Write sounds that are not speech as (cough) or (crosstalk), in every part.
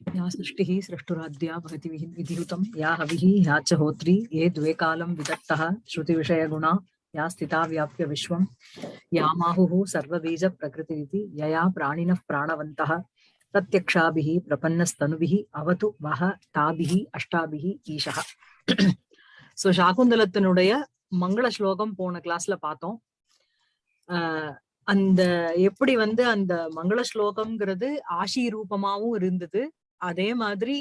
या सृष्टिः सृष्टुराद्या भवति विहि- विधियुतं या हविः या च होत्री ये द्वे कालं विदत्तः श्रुतिविषयगुणा या स्थिता व्याप्य विश्वं या माहुः सर्वबीजप्रकृतिरिति यया प्राणिनः प्राणवन्तः प्रत्यक्षाभिः प्रपन्नस्तनुभिः अवतु वः ताभिः அஷ்டாபிஹி ஈஷः சோ சாகுந்தலத்தினுடைய மங்கள ஸ்லோகம் போன கிளாஸ்ல பார்த்தோம் ஆஹ் அந்த எப்படி வந்து அந்த மங்கள ஸ்லோகம்ங்கிறது ஆசி ரூபமாவும் இருந்தது அதே மாதிரி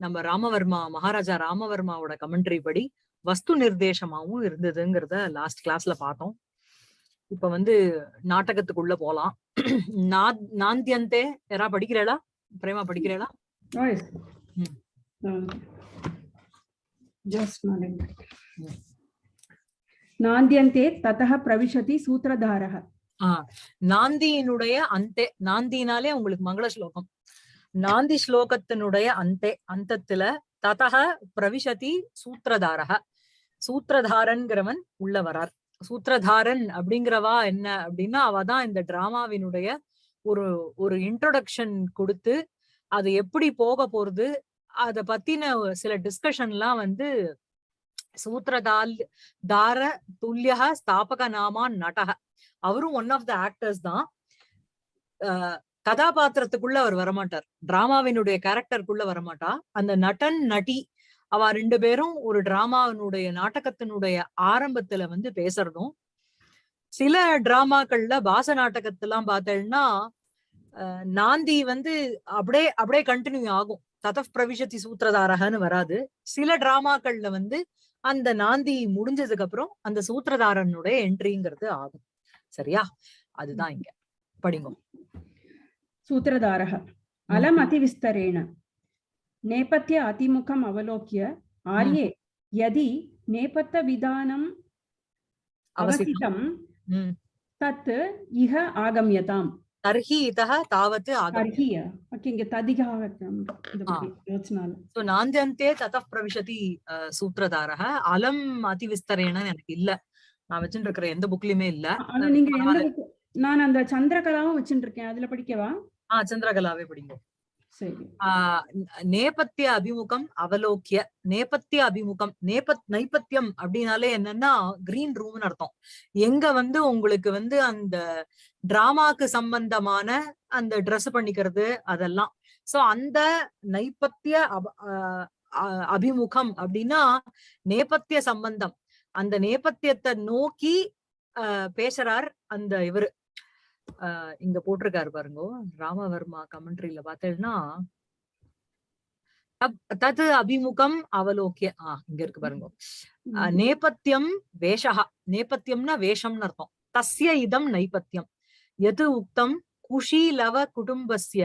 நம்ம ராமவர்மா மகாராஜா ராமவர்மாவோட கமெண்ட்ரி படி வஸ்து நிர்தேசமாவும் இருந்ததுங்கிறத லாஸ்ட் கிளாஸ்ல பார்த்தோம். இப்ப வந்து நாட்டகத்துக்குள்ள போலாம். நாந்தியந்தே யாரா படிக்கிறாளா? பிரேமா படிக்கிறாளா? நாந்தியந்தே ததக பிரவிஷதி சூத்திரதாரக நாந்தியினுடைய அந்தே நாந்தினாலே உங்களுக்கு மங்கள ஸ்லோகம். நாந்தி ஸ்லோகத்தினுடைய அந்தே அந்தத்துல ததக பிரவிசதி சூத்திரதாரக சூத்திரதாரன்கிறவன் உள்ள வரார் சூத்திரதாரன் அப்படிங்கிறவா என்ன அப்படின்னா அவ தான் இந்த டிராமாவினுடைய ஒரு ஒரு இன்ட்ரோடக்ஷன் கொடுத்து அது எப்படி போக போறது அத பத்தின சில டிஸ்கஷன்லாம் வந்து சூத்திரதால் தார துல்லியக ஸ்தாபக நாமா நடக அவரும் ஒன் ஆஃப் த ஆக்டர்ஸ் தான். கதாபாத்திரத்துக்குள்ள அவர் வரமாட்டார். டிராமாவினுடைய கேரக்டருக்குள்ள வரமாட்டா. அந்த நடன் நடி அவ ரெண்டு பேரும் ஒரு டிராமாவினுடைய நாட்டகத்தினுடைய ஆரம்பத்துல வந்து பேசுறதும் சில டிராமாக்கள்ல பாச நாட்டகத்தெல்லாம் பார்த்தேன்னா நாந்தி வந்து அப்படியே அப்படியே கண்டினியூ ஆகும். ததப் பிரவிஷத்தி சூத்திரதாரகன்னு வராது. சில டிராமாக்கள்ல வந்து அந்த நாந்தி முடிஞ்சதுக்கு அப்புறம் அந்த சூத்திரதாரனுடைய என்ட்ரிங்கிறது ஆகும். சரியா? அதுதான் இங்க. படிங்க. सूत्रधारः अलम् अतिविस्तरेण नेपथ्य अतिमुखम् अवलोक्य आर्ये यदि नेपथ्यविधानम् அவசியம் अवसितं ம். तत् इह आगम्यताम् தர்ஹி இதக தாவத்து ஆகம் तर्हि ओके इङ्गे तदिगः योचनाल சோ நாந்தியந்தே ததப் பிரவிஷதி அஹ், சூத்திரதாரக அலம் அதிவிஸ்தரேன எனக்கு இல்ல நான் வச்சுட்டு இருக்கிற எந்த புக்லயுமே இல்ல ஆனா நீங்க எந்த book- நான் அந்த சந்திரகலாவும் வச்சுட்டு இருக்கேன் அதுல படிக்கவா ஆஹ் சந்திரகலாவே படிங்க. நேபத்திய அபிமுகம் அவலோக்கிய நேபத்திய அபிமுகம் நேபத் நைபத்தியம் அப்படின்னாலே என்னன்னா கிரீன் ரூம்னு அர்த்தம். எங்க வந்து உங்களுக்கு வந்து அந்த டிராமாக்கு சம்பந்தமான அந்த ட்ரெஸ் பண்ணிக்கிறது அதெல்லாம். சோ அந்த நைபத்திய அபிமுகம் அப்படின்னா நேபத்திய சம்பந்தம். அந்த நேபத்தியத்தை நோக்கி பேசுறார் அந்த இவரு. இங்க போட்டிருக்காரு பாருங்க. ராமவர்மா கமெண்ட்ரியில பார்த்தேன்னா தத் அபிமுகம் அவலோக்கிய ஆஹ் இங்க இருக்கு பாருங்க. நேபத்தியம் வேஷஹ நேபத்தியம்னா வேஷம்னு அர்த்தம். தஸ்ய இதம் நைபத்தியம் எது உக்தம்? குஷீலவ குடும்பஸ்ய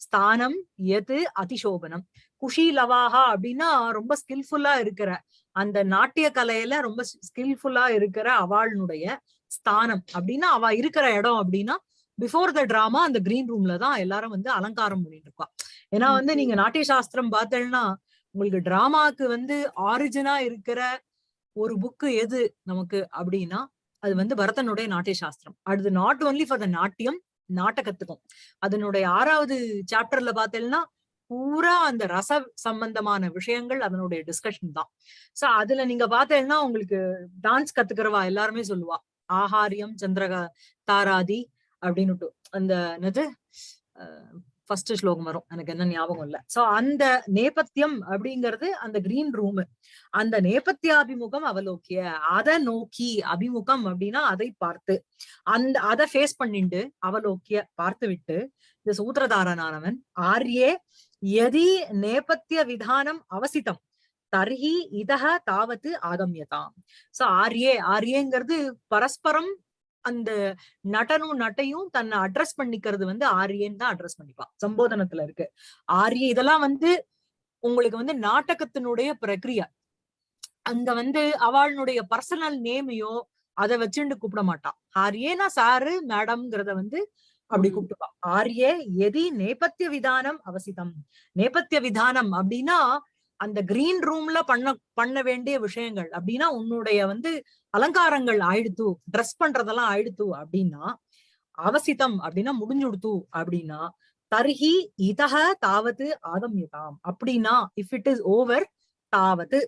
ஸ்தானம் எது அதிசோபனம். குஷீலவாகா அப்படின்னா ரொம்ப ஸ்கில்ஃபுல்லா இருக்கிற அந்த நாட்டிய கலையில ரொம்ப ஸ்கில்ஃபுல்லா இருக்கிற அவளுடைய ஸ்தானம். அப்படின்னா அவ இருக்கிற இடம் அப்படின்னா பிஃபோர் த டிராமா அந்த கிரீன் ரூம்ல தான் எல்லாரும் வந்து அலங்காரம் பண்ணிட்டு இருக்கா. ஏன்னா வந்து நீங்க நாட்டிய சாஸ்திரம் பார்த்தேன்னா உங்களுக்கு டிராமாக்கு வந்து ஆரிஜினா இருக்கிற ஒரு புக்கு எது நமக்கு அப்படின்னா அது வந்து பரதனுடைய நாட்டிய சாஸ்திரம் அது நாட் ஒன்லி ஃபார் த நாட்டியம் நாட்டகத்துக்கும் அதனுடைய ஆறாவது சாப்டர்ல பார்த்தேன்னா பூரா அந்த ரச சம்பந்தமான விஷயங்கள் அதனுடைய டிஸ்கஷன் தான். சோ அதுல நீங்க பார்த்தேன்னா உங்களுக்கு டான்ஸ் கத்துக்கிறவா எல்லாருமே சொல்லுவா. ஆஹாரியம் சந்திரக தாராதி அப்படின்னுட்டு. அந்த என்னது? ஃபர்ஸ்ட் ஸ்லோகம் வரும். எனக்கு என்ன ஞாபகம் இல்ல. சோ அந்த நேபத்தியம் அப்படிங்கிறது அந்த கிரீன் ரூம் அந்த நேபத்தியாபிமுகம் அவலோக்கிய. அதை நோக்கி அபிமுகம் அப்படின்னா அதை பார்த்து. அந்த அதை ஃபேஸ் பண்ணிண்டு அவலோக்கிய பார்த்து விட்டு இந்த சூத்திரதாரனானவன் ஆர்யே எதி நேபத்திய விதானம் அவசிதம். தர்ஹி இதக தாவத்து ஆகம்யதாம். சோ ஆர்யே ஆர்யேங்கிறது பரஸ்பரம் அந்த நடனும் நட்டையும் தன்னை அட்ரஸ் பண்ணிக்கிறது வந்து ஆரியன்னு தான் அட்ரஸ் பண்ணிப்பா. சம்போதனத்துல இருக்கு. ஆரிய இதெல்லாம் வந்து உங்களுக்கு வந்து நாடகத்தினுடைய பிரக்ரியா. அங்க வந்து அவளுடைய பர்சனல் நேமையோ அதை வச்சுட்டு கூப்பிட மாட்டான் ஆரியேனா சாரு மேடம்ங்கிறத வந்து அப்படி ம். கூப்பிட்டுப்பா. ஆர்யே எதி நேபத்திய விதானம் அவசிதம். நேபத்திய விதானம் அப்படின்னா அந்த கிரீன் ரூம்ல பண்ண பண்ண வேண்டிய விஷயங்கள். அப்படின்னா உன்னுடைய வந்து அலங்காரங்கள் ஆயிடுத்து ட்ரெஸ் பண்றதெல்லாம் ஆயிடுத்து அப்படின்னா அவசிதம் அப்படின்னா முடிஞ்சுடுத்து அப்படின்னா தர்ஹி இதக தாவத்து ஆகம்யதாம் அப்படின்னா இஃப் இட் இஸ் ஓவர் தாவது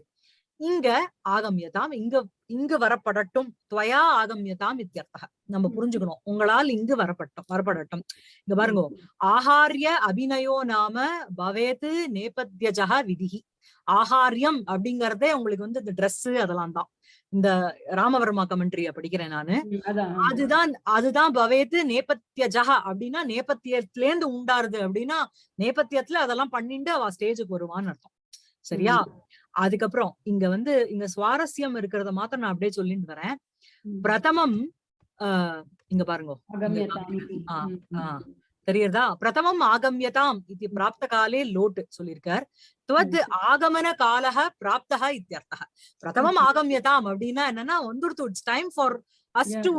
இங்க ஆகம்யதாம் இங்க இங்கு வரப்படட்டும் துவயா ஆகம்யதாம் இத்தியர்த்தக. நம்ம புரிஞ்சுக்கணும். உங்களால் இங்கு வரப்பட்டோம் வரப்படட்டும். இங்க பாருங்க ஆஹாரிய அபிநயோ நாம பவேத்து நேபத்யஜக விதிஹி. ஆஹாரியம் அப்படிங்கறதே உங்களுக்கு வந்து இந்த Dress அதெல்லாம் தான். இந்த ராமவர்மா கமெண்ட்ரிய படிக்கிறேன் நானு. அதுதான் அதுதான் பவேத்து நேபத்தியஜக அப்படின்னா நேபத்தியத்துல இருந்து உண்டாருது அப்படின்னா நேபத்தியத்துல அதெல்லாம் பண்ணிட்டு அவ ஸ்டேஜுக்கு வருவான்னு அர்த்தம். சரியா? அதுக்கப்புறம் இங்க வந்து இங்க சுவாரஸ்யம் இருக்கிறத மாத்திரம் நான் அப்படியே சொல்லிட்டு வரேன். பிரதமம் ஆஹ் இங்க பாருங்க. தெரியுறதா பிரதமம் ஆகம்யதாம் இது பிராப்த காலே லோட் சொல்லியிருக்கார். துவத் ஆகமன காலக பிராப்தக இத்தியர்த்தக பிரதமம் ஆகம்யதாம் அப்படின்னா என்னன்னா வந்துடுத்து it's time for us. To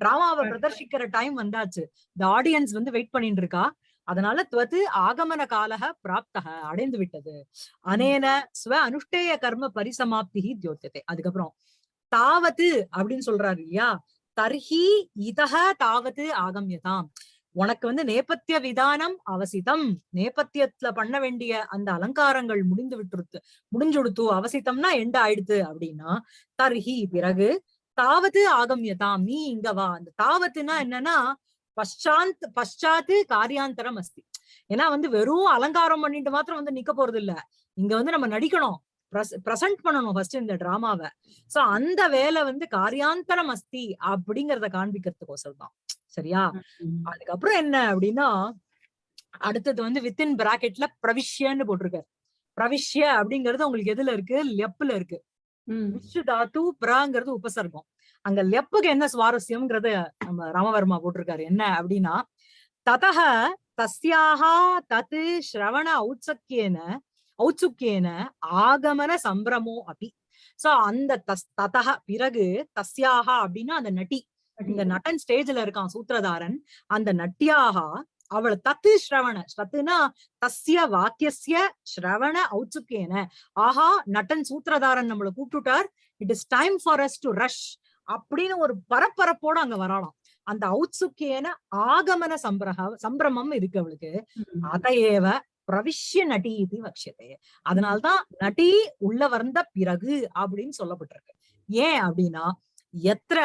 டிராமாவை. பிரதர்ஷிக்கிற டைம் வந்தாச்சு. இந்த ஆடியன்ஸ் வந்து வெயிட் பண்ணிட்டு இருக்கா. அதனால துவத்து ஆகமன காலக பிராப்தக அடைந்து விட்டது. அனேன ஸ்வ அனுஷ்டேய கர்ம பரிசமாப்தி தியோத்தியத்தை அதுக்கப்புறம் தாவத்து அப்படின்னு சொல்றாரு இல்லையா? தர்ஹி இதஹ தாவத்து ஆகம்யதாம். உனக்கு வந்து நேபத்திய விதானம் அவசிதம். நேபத்தியத்துல பண்ண வேண்டிய அந்த அலங்காரங்கள் முடிந்து விட்டுருத்து முடிஞ்சுடுத்து அவசித்தம்னா எண்ட் ஆயிடுத்து அப்படின்னா தர்ஹி பிறகு தாவது ஆகம்யதாம். நீ இங்க வா. அந்த தாவத்துனா என்னன்னா பஷாந்த் பஷாத்து காரியாந்தரம் அஸ்தி. ஏன்னா வந்து வெறும் அலங்காரம் பண்ணிட்டு மாத்திரம் வந்து நிக்க போறது இல்ல இங்க வந்து நம்ம நடிக்கணும். பிரசன்ட் பண்ணணும் ஃபர்ஸ்ட் இந்த டிராமாவை சோ அந்த வேலை வந்து காரியாந்தரம் அஸ்தி அப்படிங்கறத காண்பிக்கிறதுக்கோசரம் தான். சரியா. அதுக்கப்புறம் என்ன அப்படின்னா அடுத்தது வந்து வித்தின் பிராக்கெட்ல பிரவிஷ்யன்னு போட்டிருக்காரு. பிரவிஷ்ய அப்படிங்கிறது உங்களுக்கு எதுல இருக்கு? லெப்ல இருக்கு. ம். விஷ்ணு தாத்து பிராங்கிறது உபசர்க்கம். அங்க லெப்புக்கு என்ன சுவாரஸ்யம்ங்கிறத நம்ம ராமவர்மா போட்டிருக்காரு. என்ன அப்படின்னா ததக தஸ்யாக தத்து ஸ்ரவண ஔத்சக்கியேன ஔத்சுக்கியேன ஆகமன சம்பிரமோ அபி சோ அந்த தஸ் ததக பிறகு தஸ்யாக அப்படின்னா அந்த நட்டி. இந்த நட்டன் ஸ்டேஜ்ல இருக்கான் சூத்திரதாரன். அந்த நட்டியாக அவள் தத்து ஸ்ரவண தத்துனா தஸ்ய வாக்கியஸ்ய ஸ்ரவண ஔத்சுக்கேன ஆஹா நட்டன் சூத்திரதாரன் நம்மள கூப்பிட்டுட்டார். It is time for us to rush அப்படின்னு ஒரு பரபரப்போட அங்க வரலாம் அந்த ஔத்சுக்கேன ஆகமன சம்பிரக சம்பிரமம் இருக்கு அவளுக்கு. அதையேவ பிரவிஷ்ய நடி இது வக்ஷதே. அதனால்தான் நடி உள்ள வந்த பிறகு அப்படின்னு சொல்லப்பட்டிருக்கு. ஏன் அப்படின்னா எத்திர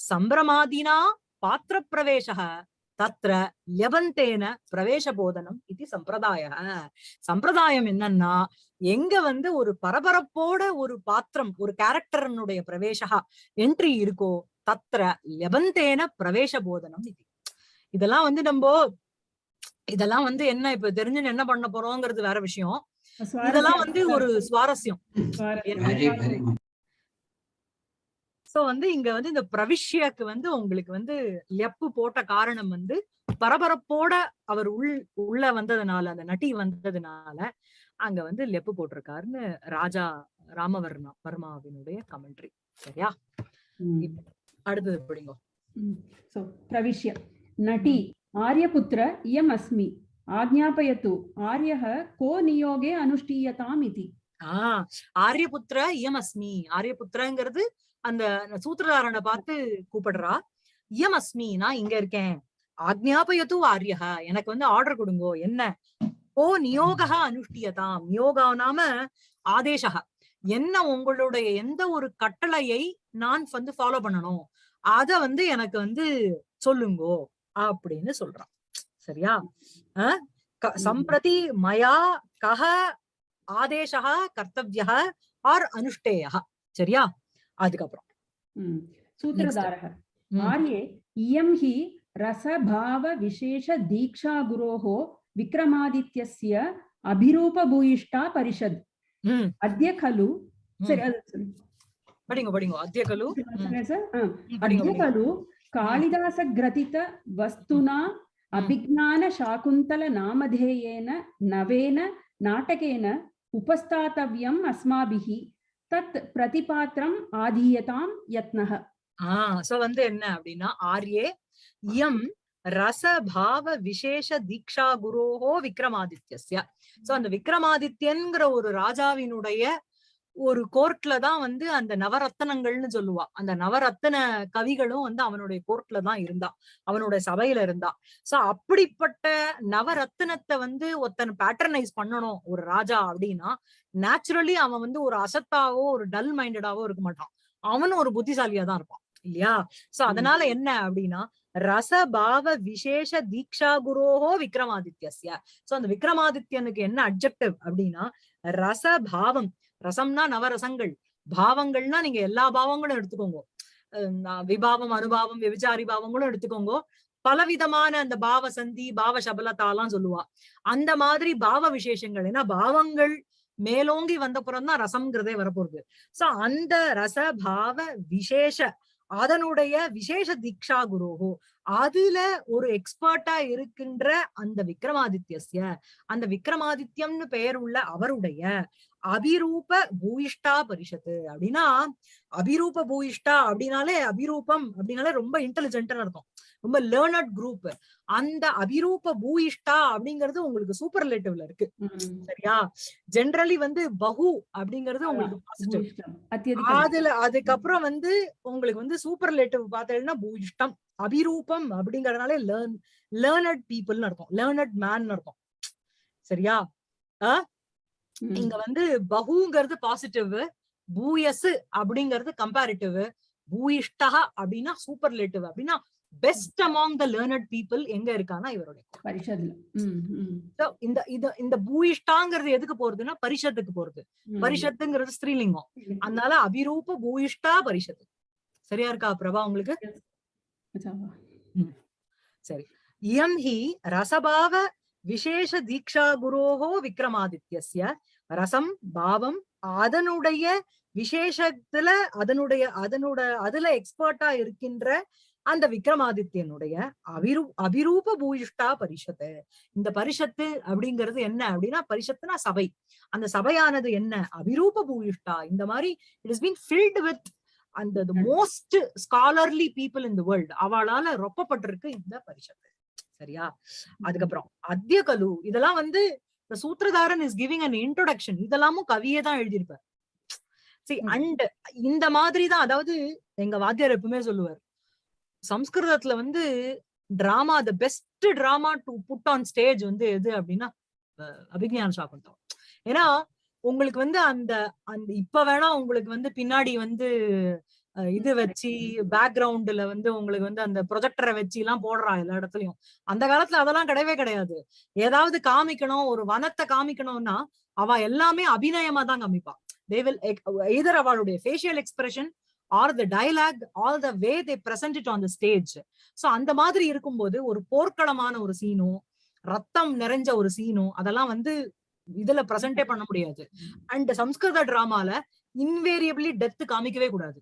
சம்பிரமாதினா பாத்திர பிரவேசக தத்ர லெவந்தேன பிரவேச போதனம் இது சம்பிரதாய சம்பிரதாயம் என்னன்னா எங்க வந்து ஒரு பரபரப்போட ஒரு பாத்திரம் ஒரு கேரக்டரனுடைய பிரவேசகா என்ட்ரி இருக்கோ தத்ர லெவந்தேன பிரவேச போதனம் இது. இதெல்லாம் வந்து நம்ம இதெல்லாம் வந்து என்ன இப்ப தெரிஞ்சு என்ன பண்ண போறோங்கிறது வேற விஷயம். இதெல்லாம் வந்து ஒரு சுவாரஸ்யம். சோ வந்து இங்க வந்து இந்த பிரவிஷ்யாக்கு வந்து உங்களுக்கு வந்து லெப்பு போட்ட காரணம் வந்து பரபரப்போட அவர் உள் உள்ள வந்ததுனால அந்த நட்டி வந்ததுனால அங்க வந்து லெப்பு போட்டிருக்காருன்னு ராஜா ராமவர்ணா வர்மாவினுடைய கமெண்ட்ரி சரியா? அடுத்தது பிடிங்கோ. சோ பிரவிஷ்யா. நட்டி ஆரியபுத்திர இயம் அஸ்மி ஆஜ்ஞாபயத்து ஆரியக கோ நியோகே அனுஷ்டீயதாம் இதி ஆஹ் ஆரியபுத்திர இயம் அஸ்மி ஆரியபுத்திரங்கிறது அந்த சூத்திரதாரனை பார்த்து கூப்பிடுறா இயமஸ்மி நான் இங்க இருக்கேன். ஆக்ஞாபயத்து ஆரியக எனக்கு வந்து ஆர்டர் கொடுங்கோ. என்ன? ஓ நியோகா அனுஷ்டியதாம். நியோகா நாம ஆதேசக என்ன உங்களுடைய எந்த ஒரு கட்டளையை நான் வந்து ஃபாலோ பண்ணணும்? அத வந்து எனக்கு வந்து சொல்லுங்கோ. அப்படின்னு சொல்றான் சரியா? சம்பிரதி மயா கஹ ஆதேசக கர்த்தவிய ஆர் அனுஷ்டேய சரியா? அதுக்கப்புறம். சூத்திரதாரகர் ஆர்யே இயம் ஹி ரசபாவ விசேஷ தீக்ஷா குரோஹோ விக்ரமாதித்யஸ்ய அபிரூப பூயிஷ்டா பரிஷத் அத்திய கலு. சரி அது படிங்க படிங்க. அத்திய கலு. அத்திய கலு. காளிதாச கிரதித வஸ்துனா அபிஜான சாகுந்தல நாமதேயேன நவேன நாட்டகேன உபஸ்தாத்தவ்யம் அஸ்மாபிஹி. தத் பிரதிபாத்திரம் ஆதீயதாம் யத்னக ஆஹ் சோ வந்து என்ன அப்படின்னா ஆர்யே எம் ரசபாவ விசேஷ தீக்ஷா குரோஹோ விக்ரமாதித்யஸ்ய. சோ அந்த விக்ரமாதித்யங்கிற ஒரு ராஜாவினுடைய ஒரு கோர்ட்ல தான் வந்து அந்த நவரத்தனங்கள்னு சொல்லுவா. அந்த நவரத்தன கவிகளும் வந்து அவனுடைய கோர்ட்ல தான் இருந்தா. அவனுடைய சபையில இருந்தா. சோ அப்படிப்பட்ட நவரத்தினத்தை வந்து ஒருத்தன் பேட்டர்னைஸ் பண்ணணும் ஒரு ராஜா அப்படின்னா நேச்சுரலி அவன் வந்து ஒரு அசத்தாவோ ஒரு டல் மைண்டடாவோ இருக்க மாட்டான். அவனும் ஒரு புத்திசாலியா தான் இருப்பான் இல்லையா? சோ அதனால என்ன அப்படின்னா ரசபாவ விசேஷ தீக்ஷா குரோஹோ விக்ரமாதித்யஸ்ய. சோ அந்த விக்ரமாதித்யனுக்கு என்ன அப்ஜெக்டிவ் அப்படின்னா ரசபாவம். ரசம்னா நவரசங்கள். பாவங்கள்னா நீங்க எல்லா பாவங்களும் எடுத்துக்கோங்க. விபாவம் அனுபாவம் விபச்சாரி பாவங்களும் எடுத்துக்கோங்க. பலவிதமான அந்த பாவ சந்தி பாவ சபலத்தாலாம் சொல்லுவா. அந்த மாதிரி பாவ விசேஷங்கள் ஏன்னா பாவங்கள் மேலோங்கி வந்த தான் ரசம்ங்கிறதே வரப்போகுது. சோ அந்த ரச பாவ விசேஷ அதனுடைய விசேஷ தீக்ஷா குருஹோ அதுல ஒரு எக்ஸ்பர்ட்டா இருக்கின்ற அந்த விக்ரமாதித்யஸ்ய. அந்த விக்ரமாதித்யம்னு பெயர் உள்ள அவருடைய அபிரூப பூயிஷ்டா பரிஷத்து. அப்படின்னா அபிரூப பூயிஷ்டா அப்படின்னாலே அபிரூபம் அப்படின்னாலே ரொம்ப இன்டெலிஜென்ட்னு அர்த்தம் ரொம்ப லேர்னட் குரூப் அந்த அபிரூப பூயிஷ்டா அப்படிங்கிறது உங்களுக்கு சூப்பர் ரிலேட்டிவ்ல இருக்கு. சரியா? ஜென்ரலி வந்து பஹு அப்படிங்கிறது உங்களுக்கு. அதுல அதுக்கப்புறம் வந்து உங்களுக்கு வந்து சூப்பர் ரிலேட்டிவ் பார்த்தீங்கன்னா பூயிஷ்டம் அபிரூபம் அப்படிங்கறதுனாலே லேர்ன் லேர்னட் பீப்புள்னு அர்த்தம். லேர்னட் மேன் அர்த்தம். சரியா. இங்க வந்து பகுங்கிறது பாசிட்டிவ் பூயசு அப்படிங்கிறது கம்பேரிட்டிவ் பூயிஷ்டா அப்படின்னா சூப்பர் ரிலேட்டிவ் அப்படின்னா best among the learned people எங்க இருக்கான்னா இவருடைய பரிஷத்ல. இந்த இது இந்த பூயிஷ்டாங்கிறது எதுக்கு போறதுன்னா பரிஷத்துக்கு போறது. பரிஷத்துங்கிறது ஸ்ரீலிங்கம் அதனால அபிரூப பூயிஷ்டா பரிஷத்து. சரியா இருக்கா பிரபா உங்களுக்கு. சரி. இயம் ஹி ரசபாவ விசேஷ தீக்ஷா குரோஹோ விக்ரமாதித்யஸ்ய. ரசம் பாவம் அதனுடைய விசேஷத்துல அதனுடைய அதனோட அதுல எக்ஸ்பர்ட்டா இருக்கின்ற அந்த விக்ரமாதித்யனுடைய அபிரூ அபிரூப பூயிஷ்டா பரிஷத்து. இந்த பரிஷத்து அப்படிங்கிறது என்ன அப்படின்னா பரிஷத்துனா சபை. அந்த சபையானது என்ன? அபிரூப பூயிஷ்டா இந்த மாதிரி it is been filled with அந்த most scholarly people in the world அவளால ரொப்பப்பட்டிருக்கு இந்த பரிஷத்து. சரியா? அதுக்கப்புறம் அத்திய கலு இதெல்லாம் வந்து இந்த சூத்திரதாரன் இஸ் கிவிங் அன் இன்ட்ரோடக்ஷன் இதெல்லாமும் கவியே தான் எழுதியிருப்பார். ம். அண்ட் இந்த மாதிரி தான் அதாவது எங்க வாத்தியார் எப்பவுமே சொல்லுவார். சம்ஸ்கிருதத்துல வந்து drama the best drama to put on stage வந்து எது அப்படின்னா அபிஜான அபிஞான சாகுந்தம் ஏன்னா உங்களுக்கு வந்து அந்த அந்த இப்ப வேணா உங்களுக்கு வந்து பின்னாடி வந்து இது வச்சு பேக்ரவுண்ட்ல வந்து உங்களுக்கு வந்து அந்த ப்ரொஜெக்டரை வச்சு எல்லாம் போடுறா எல்லா இடத்துலயும். அந்த காலத்துல அதெல்லாம் கிடையவே கிடையாது. ஏதாவது காமிக்கணும் ஒரு வனத்தை காமிக்கணும்னா அவ எல்லாமே அபிநயமா தான் காமிப்பா. தே வில் எய்தர் அவளுடைய facial expression or the dialogue all the way they present it on the stage so அந்த மாதிரி இருக்கும்போது ஒரு போர்க்களமான ஒரு சீனும் ரத்தம் நிறைஞ்ச ஒரு சீனும் அதெல்லாம் வந்து இதுல பிரசன்டே பண்ண முடியாது. அண்ட் சம்ஸ்கிருத டிராமால இன்வேரியபிளி டெத் காமிக்கவே கூடாது.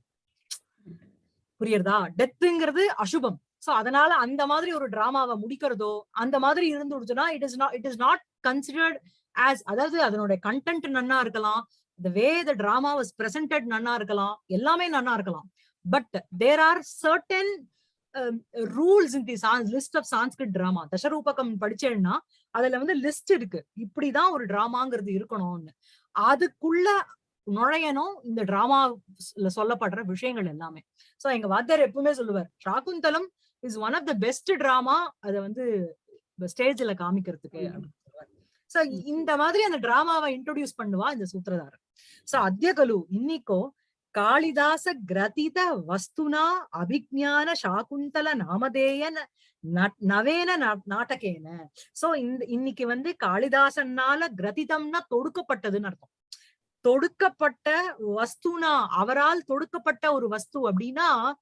புரியுறதா? டெத்துங்கிறது அசுபம். சோ அதனால அந்த மாதிரி ஒரு டிராமாவை முடிக்கிறதோ அந்த மாதிரி இருந்துடுச்சுன்னா it is not it is not considered as அதாவது அதனுடைய கண்டென்ட் நன்னா இருக்கலாம். The way the drama was presented நன்னா இருக்கலாம். எல்லாமே நன்னா இருக்கலாம். But there are certain rules in the list of Sanskrit drama தசரூபகம் படிச்சேன்னா அதுல வந்து லிஸ்ட் இருக்கு. இப்படிதான் ஒரு டிராமாங்கிறது இருக்கணும்னு. அதுக்குள்ள நுழையணும் இந்த டிராமால சொல்லப்படுற விஷயங்கள் எல்லாமே. சோ எங்க வாத்தியார் எப்பவுமே சொல்லுவார் Shakuntalam is one of the best drama அதை வந்து ஸ்டேஜ்ல காமிக்கிறதுக்கு ம். சோ இந்த மாதிரி அந்த டிராமாவை இன்ட்ரோடியூஸ் பண்ணுவா இந்த சூத்திரதாரன் சோ அத்தியகலு இன்னிக்கோ காளிதாச கிரதித வஸ்துனா அபிஜான சாகுந்தல நாமதேய நவேன நா- நாடகேன சோ இந்த இன்னைக்கு வந்து காளிதாசனால கிரதிதம்னா தொடுக்கப்பட்டதுன்னு அர்த்தம். தொடுக்கப்பட்ட வஸ்துனா அவரால் தொடுக்கப்பட்ட ஒரு வஸ்து அப்படின்னா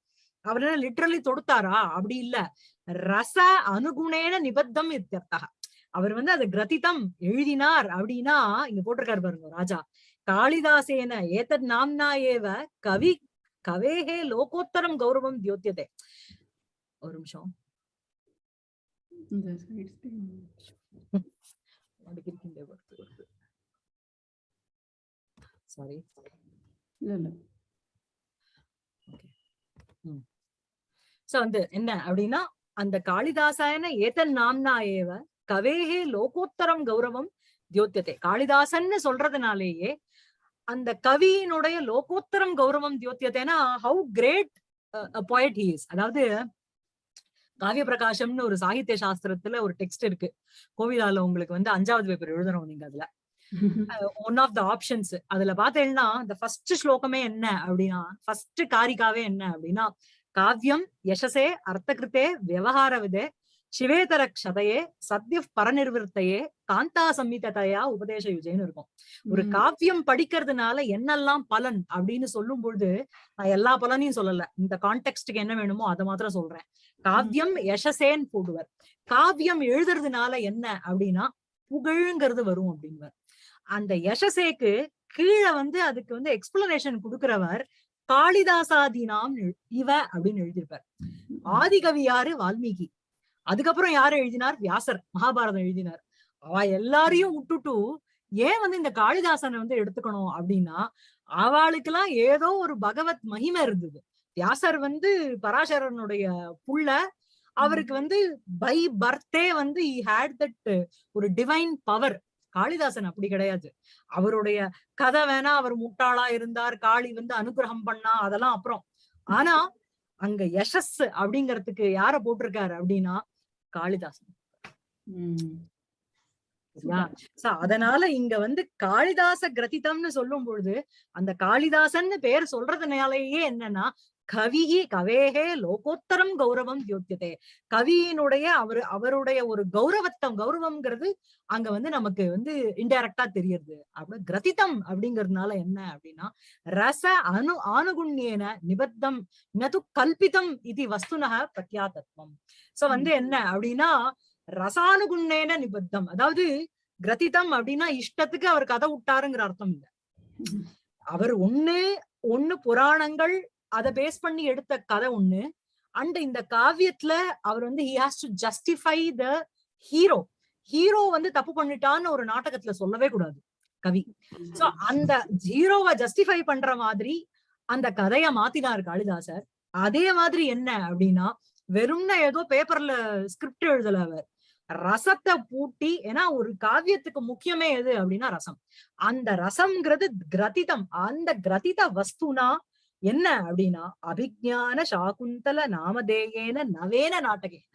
அவர் என்ன லிட்ரலி தொடுத்தாரா? அப்படி இல்ல. ரச அனுகுணேன நிபத்தம் இத்தியர்த்தக. அவர் வந்து அது கிரதிதம் எழுதினார் அப்படின்னா இங்க போட்டிருக்காரு பாருங்க ராஜா. காளிதாசேன ஏதத் நாம்னா ஏவ கவி கவேஹே லோகோத்தரம் கௌரவம் தியோத்தியதே ஒரு நிமிஷம் சாரி சோ வந்து என்ன அப்படின்னா அந்த காளிதாசாயன ஏதன் நாம்னா ஏவ கவேஹே லோகோத்தரம் கௌரவம் தியோத்தியதே காளிதாசன்னு சொல்றதுனாலேயே அந்த கவியினுடைய லோகோத்தரம் கௌரவம் தியோத்தியத்தைனா how great poet he is. அதாவது காவிய பிரகாசம்னு ஒரு சாகித்ய சாஸ்திரத்துல ஒரு டெக்ஸ்ட் இருக்கு. கோவிலால உங்களுக்கு வந்து அஞ்சாவது பேப்பர் எழுதணும் நீங்க அதுல. ஒன் ஆஃப் த ஆப்ஷன்ஸ் அதுல பாத்தீங்கன்னா இந்த ஃபர்ஸ்ட் ஸ்லோகமே என்ன அப்படின்னா ஃபர்ஸ்ட் காரிகாவே என்ன அப்படின்னா காவியம் யசசே அர்த்தகிருத்தே விவகார விதே சிவேதர க்ஷதையே சத்ய பரநிர்வர்த்தையே காந்தா சம்மிததையா உபதேச யுஜைன்னு இருக்கும். ஒரு. காவியம் படிக்கிறதுனால என்னெல்லாம் பலன் அப்படின்னு சொல்லும் பொழுது நான் எல்லா பலனையும் சொல்லல. இந்த கான்டெக்ட்க்கு என்ன வேணுமோ அதை மாத்திரம் சொல்றேன். காவியம் யசசேன்னு போடுவர். காவியம் எழுதுறதுனால என்ன அப்படின்னா புகழுங்கிறது வரும் அப்படின்வர் அந்த யசசேக்கு கீழே வந்து அதுக்கு வந்து எக்ஸ்பிளனேஷன் கொடுக்கிறவர் காளிதாசாதினாம் இவ அப்படின்னு எழுதியிருப்பார். ஆதிகவி யாரு வால்மீகி. அதுக்கப்புறம் யாரு எழுதினார்? வியாசர் மகாபாரதம் எழுதினார். அவ எல்லாரையும் விட்டுட்டு ஏன் வந்து இந்த காளிதாசனை வந்து எடுத்துக்கணும் அப்படின்னா அவளுக்கெல்லாம் ஏதோ ஒரு பகவத் மகிமை இருந்தது. வியாசர் வந்து பராசரனுடைய புள்ள. அவருக்கு வந்து பை பர்த்தே வந்து he had தட் ஒரு டிவைன் பவர் காளிதாசன் அப்படி கிடையாது. அவருடைய கதை வேணா அவர் முட்டாளா இருந்தார் காளி வந்து அனுகிரகம் பண்ணா அதெல்லாம் அப்புறம். ஆனா அங்க யசஸ் அப்படிங்கறதுக்கு யார போட்டிருக்காரு அப்படின்னா காளிதாசன். அதனால இங்க வந்து காளிதாச கிரதிதம்னு சொல்லும் பொழுது அந்த காளிதாசன்னு பேர் சொல்றதுனாலேயே என்னன்னா கவிஹி கவேஹே லோகோத்தரம் கௌரவம் தியோத்தியதே கவியினுடைய அவரு அவருடைய ஒரு கௌரவத்தம் கௌரவம்ங்கிறது அங்க வந்து நமக்கு வந்து இன்டைரக்டா தெரியுது. அப்படி கிரதிதம் அப்படிங்கறதுனால என்ன அப்படின்னா ரச அனு ஆனுகுண்யேன நிபத்தம் நது கல்பிதம் இது வஸ்துனக பிரத்யாதத்வம். சோ வந்து என்ன அப்படின்னா ரசானுகுண்ணேன நிபத்தம். அதாவது கிரதிதம் அப்படின்னா இஷ்டத்துக்கு அவர் கதை விட்டாருங்கிற அர்த்தம் இல்ல. அவர் ஒண்ணு ஒண்ணு புராணங்கள் அதை பேஸ் பண்ணி எடுத்த கதை ஒண்ணு. அண்ட் இந்த காவியத்துல அவர் வந்து he has to justify the hero hero வந்து தப்பு பண்ணிட்டான்னு ஒரு நாடகத்துல சொல்லவே கூடாது கவி. சோ அந்த ஹீரோவை ஜஸ்டிஃபை பண்ற மாதிரி அந்த கதைய மாத்தினார் காளிதாசர். அதே மாதிரி என்ன அப்படின்னா வெறும்னா ஏதோ பேப்பர்ல ஸ்கிரிப்ட் எழுதல அவர். ரசத்தை பூட்டி ஏன்னா ஒரு காவியத்துக்கு முக்கியமே எது அப்படின்னா ரசம். அந்த ரசம்ங்கிறது கிரதிதம். அந்த கிரதித வஸ்துனா என்ன அப்படின்னா அபிஜான சாகுந்தல நாமதேயேன நவேன நாட்டகேன.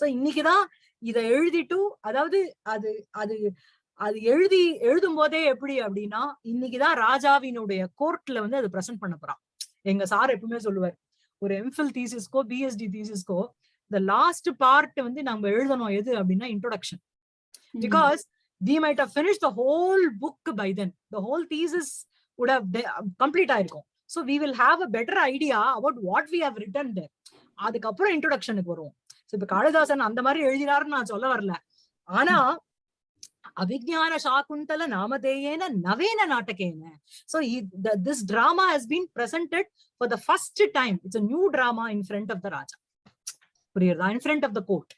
சோ இன்னைக்குதான் இத எழுதிட்டு அதாவது அது அது அது எழுதி எழுதும் போதே எப்படி அப்படின்னா இன்னைக்குதான் ராஜாவினுடைய கோர்ட்ல வந்து அது பிரசன்ட் பண்ண போறான். எங்க சார் எப்பவுமே சொல்லுவார் ஒரு எம்ஃபில் தீசிஸ்க்கோ பிஎஸ்டி தீசிஸ்க்கோ இந்த லாஸ்ட் பார்ட் வந்து நம்ம எழுதணும். எது அப்படின்னா introduction might have finished the whole book by then. The whole thesis would have de- complete ஆயிருக்கும். So we will have a better idea about what we have written there அதுக்கப்புறம் இன்ட்ரொடக்ஷனுக்கு வரும் so இப்போ காளிதாசன் அந்த மாதிரி எழுதினாருன்னு நான் சொல்ல வரல ஆனா அபிஜான சாகுந்தல நாமதேயேன நவேன நாட்டகேன so this drama has been presented for the first time it's new drama in front of the raja புரியுறதா in front of the court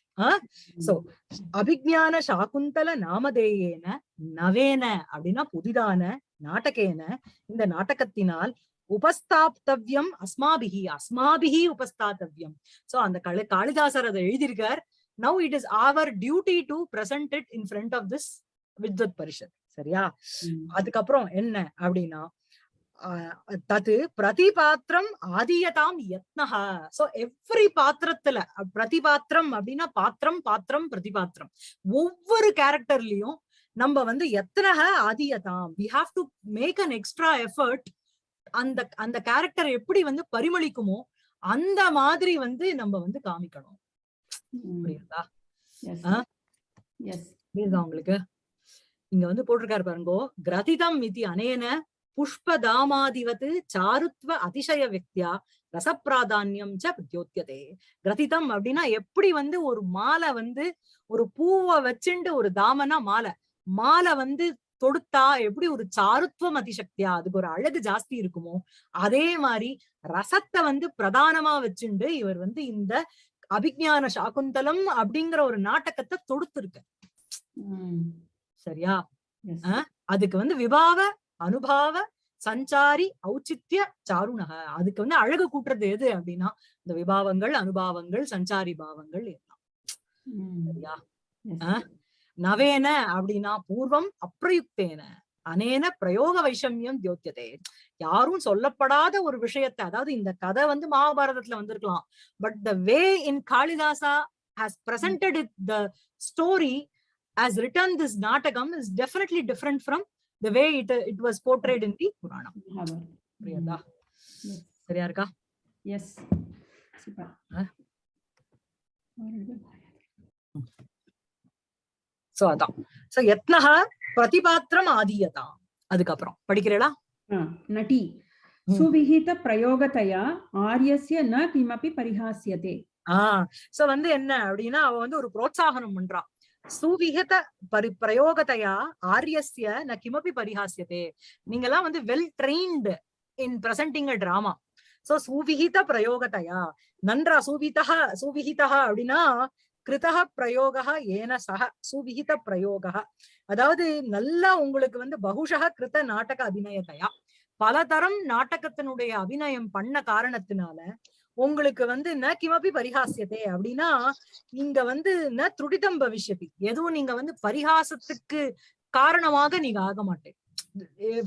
so அபிஜான சாகுந்தல நாமதேயேன நவேன அப்படின்னா புதிதான நாட்டகேன இந்த நாட்டகத்தினால் உபஸ்தாப்தவ்யம் அஸ்மாபிகி அஸ்மாபிகி உபஸ்தாத்தவ்யம் சோ அந்த கலை காளிதாசர் அதை எழுதியிருக்கார். Now it is our duty to present it in front of this vidvat parishad சரியா? அதுக்கப்புறம் என்ன அப்படின்னா ஆஹ் பிரதி பாத்திரம் ஆதியதாம் யத்னஹா. சோ எவ்ரி பாத்திரத்துல பிரதி பிரதிபாத்திரம் அப்படின்னா பாத்திரம் பாத்திரம் பிரதிபாத்திரம். ஒவ்வொரு கேரக்டர்லயும் நம்ம வந்து எத்தனக ஆதியதாம். We have to make an extra effort அந்த அந்த கேரக்டர் எப்படி வந்து பரிமளிக்குமோ அந்த மாதிரி வந்து நம்ம வந்து காமிக்கணும். புரியுதா? புரியுதா உங்களுக்கு? இங்க வந்து போட்டிருக்காரு பாருங்கோ. கிரதிதம் இது அனேன புஷ்பதாமாதிவத் சாருத்வ அதிசய விக்தியா ரசப்பிராதான்யம் ச பிரத்யோத்தியதே கிரதிதம் அப்படின்னா எப்படி வந்து ஒரு மாலை வந்து ஒரு பூவை வச்சுண்டு ஒரு தாமனா மாலை. மாலை வந்து தொடுத்தா எப்படி ஒரு சாருத்வம் அதிசக்தியா அதுக்கு ஒரு அழகு ஜாஸ்தி இருக்குமோ அதே மாதிரி ரசத்தை வந்து பிரதானமா வச்சுண்டு இவர் வந்து இந்த அபிஜான சாகுந்தலம் அப்படிங்கிற ஒரு நாடகத்தை தொடுத்திருக்க சரியா? அதுக்கு வந்து விபாவ அனுபாவ சஞ்சாரி ஔச்சித்ய சாருணக. அதுக்கு வந்து அழகு கூட்டுறது எது அப்படின்னா இந்த விபாவங்கள் அனுபாவங்கள் சஞ்சாரி பாவங்கள் எல்லாம். சரியா? நவேன அப்படின்னா பூர்வம் அப்பிரயுக்தேன அனேன பிரயோக வைஷமியம் தியோத்தியதே. யாரும் சொல்லப்படாத ஒரு விஷயத்தை அதாவது இந்த கதை வந்து மகாபாரதத்துல வந்திருக்கலாம். But the way in Kalidasa has presented it the story has written this natakam is definitely different from the way it it was portrayed in the puranam புரியுதா? சரியா இருக்கா? Yes super? சோ அதான். சோ யத்னஹ பிரதிபாத்திரம் ஆதீயதாம் அதுக்கப்புறம். படிக்கிறீங்களா நட்டி. ம். சுவிஹித பிரயோகத்தையா? ஆரியஸ்ய ந கிமபி பரிஹாஸ்யதே. ஆஹ் சோ வந்து என்ன அப்படின்னா அவ வந்து ஒரு புரோத்சாகனம் பண்றா. சுவிஹித பரி பிரயோகத்தையா? ஆரியஸ்ய ந கிமபி பரிஹாசியதே நீங்கெல்லாம் வந்து well trained in presenting a drama so சுவிஹித பிரயோகத்தையா? நன்றா சுவிதः சுவிஹிதः அப்படின்னா கிருதக பிரயோகா ஏன சக சுவிகித பிரயோகா அதாவது நல்லா உங்களுக்கு வந்து பகுஷக கிருத நாடக அபிநயத்தையா? பலதரம் நாடகத்தினுடைய அபிநயம் பண்ண காரணத்தினால உங்களுக்கு வந்து ந கிமபி பரிஹாசியதே அப்படின்னா நீங்க வந்து ந துடிதம் பவிஷ்யதி. எதுவும் நீங்க வந்து பரிகாசத்துக்கு காரணமாக நீங்க ஆக மாட்டேன்.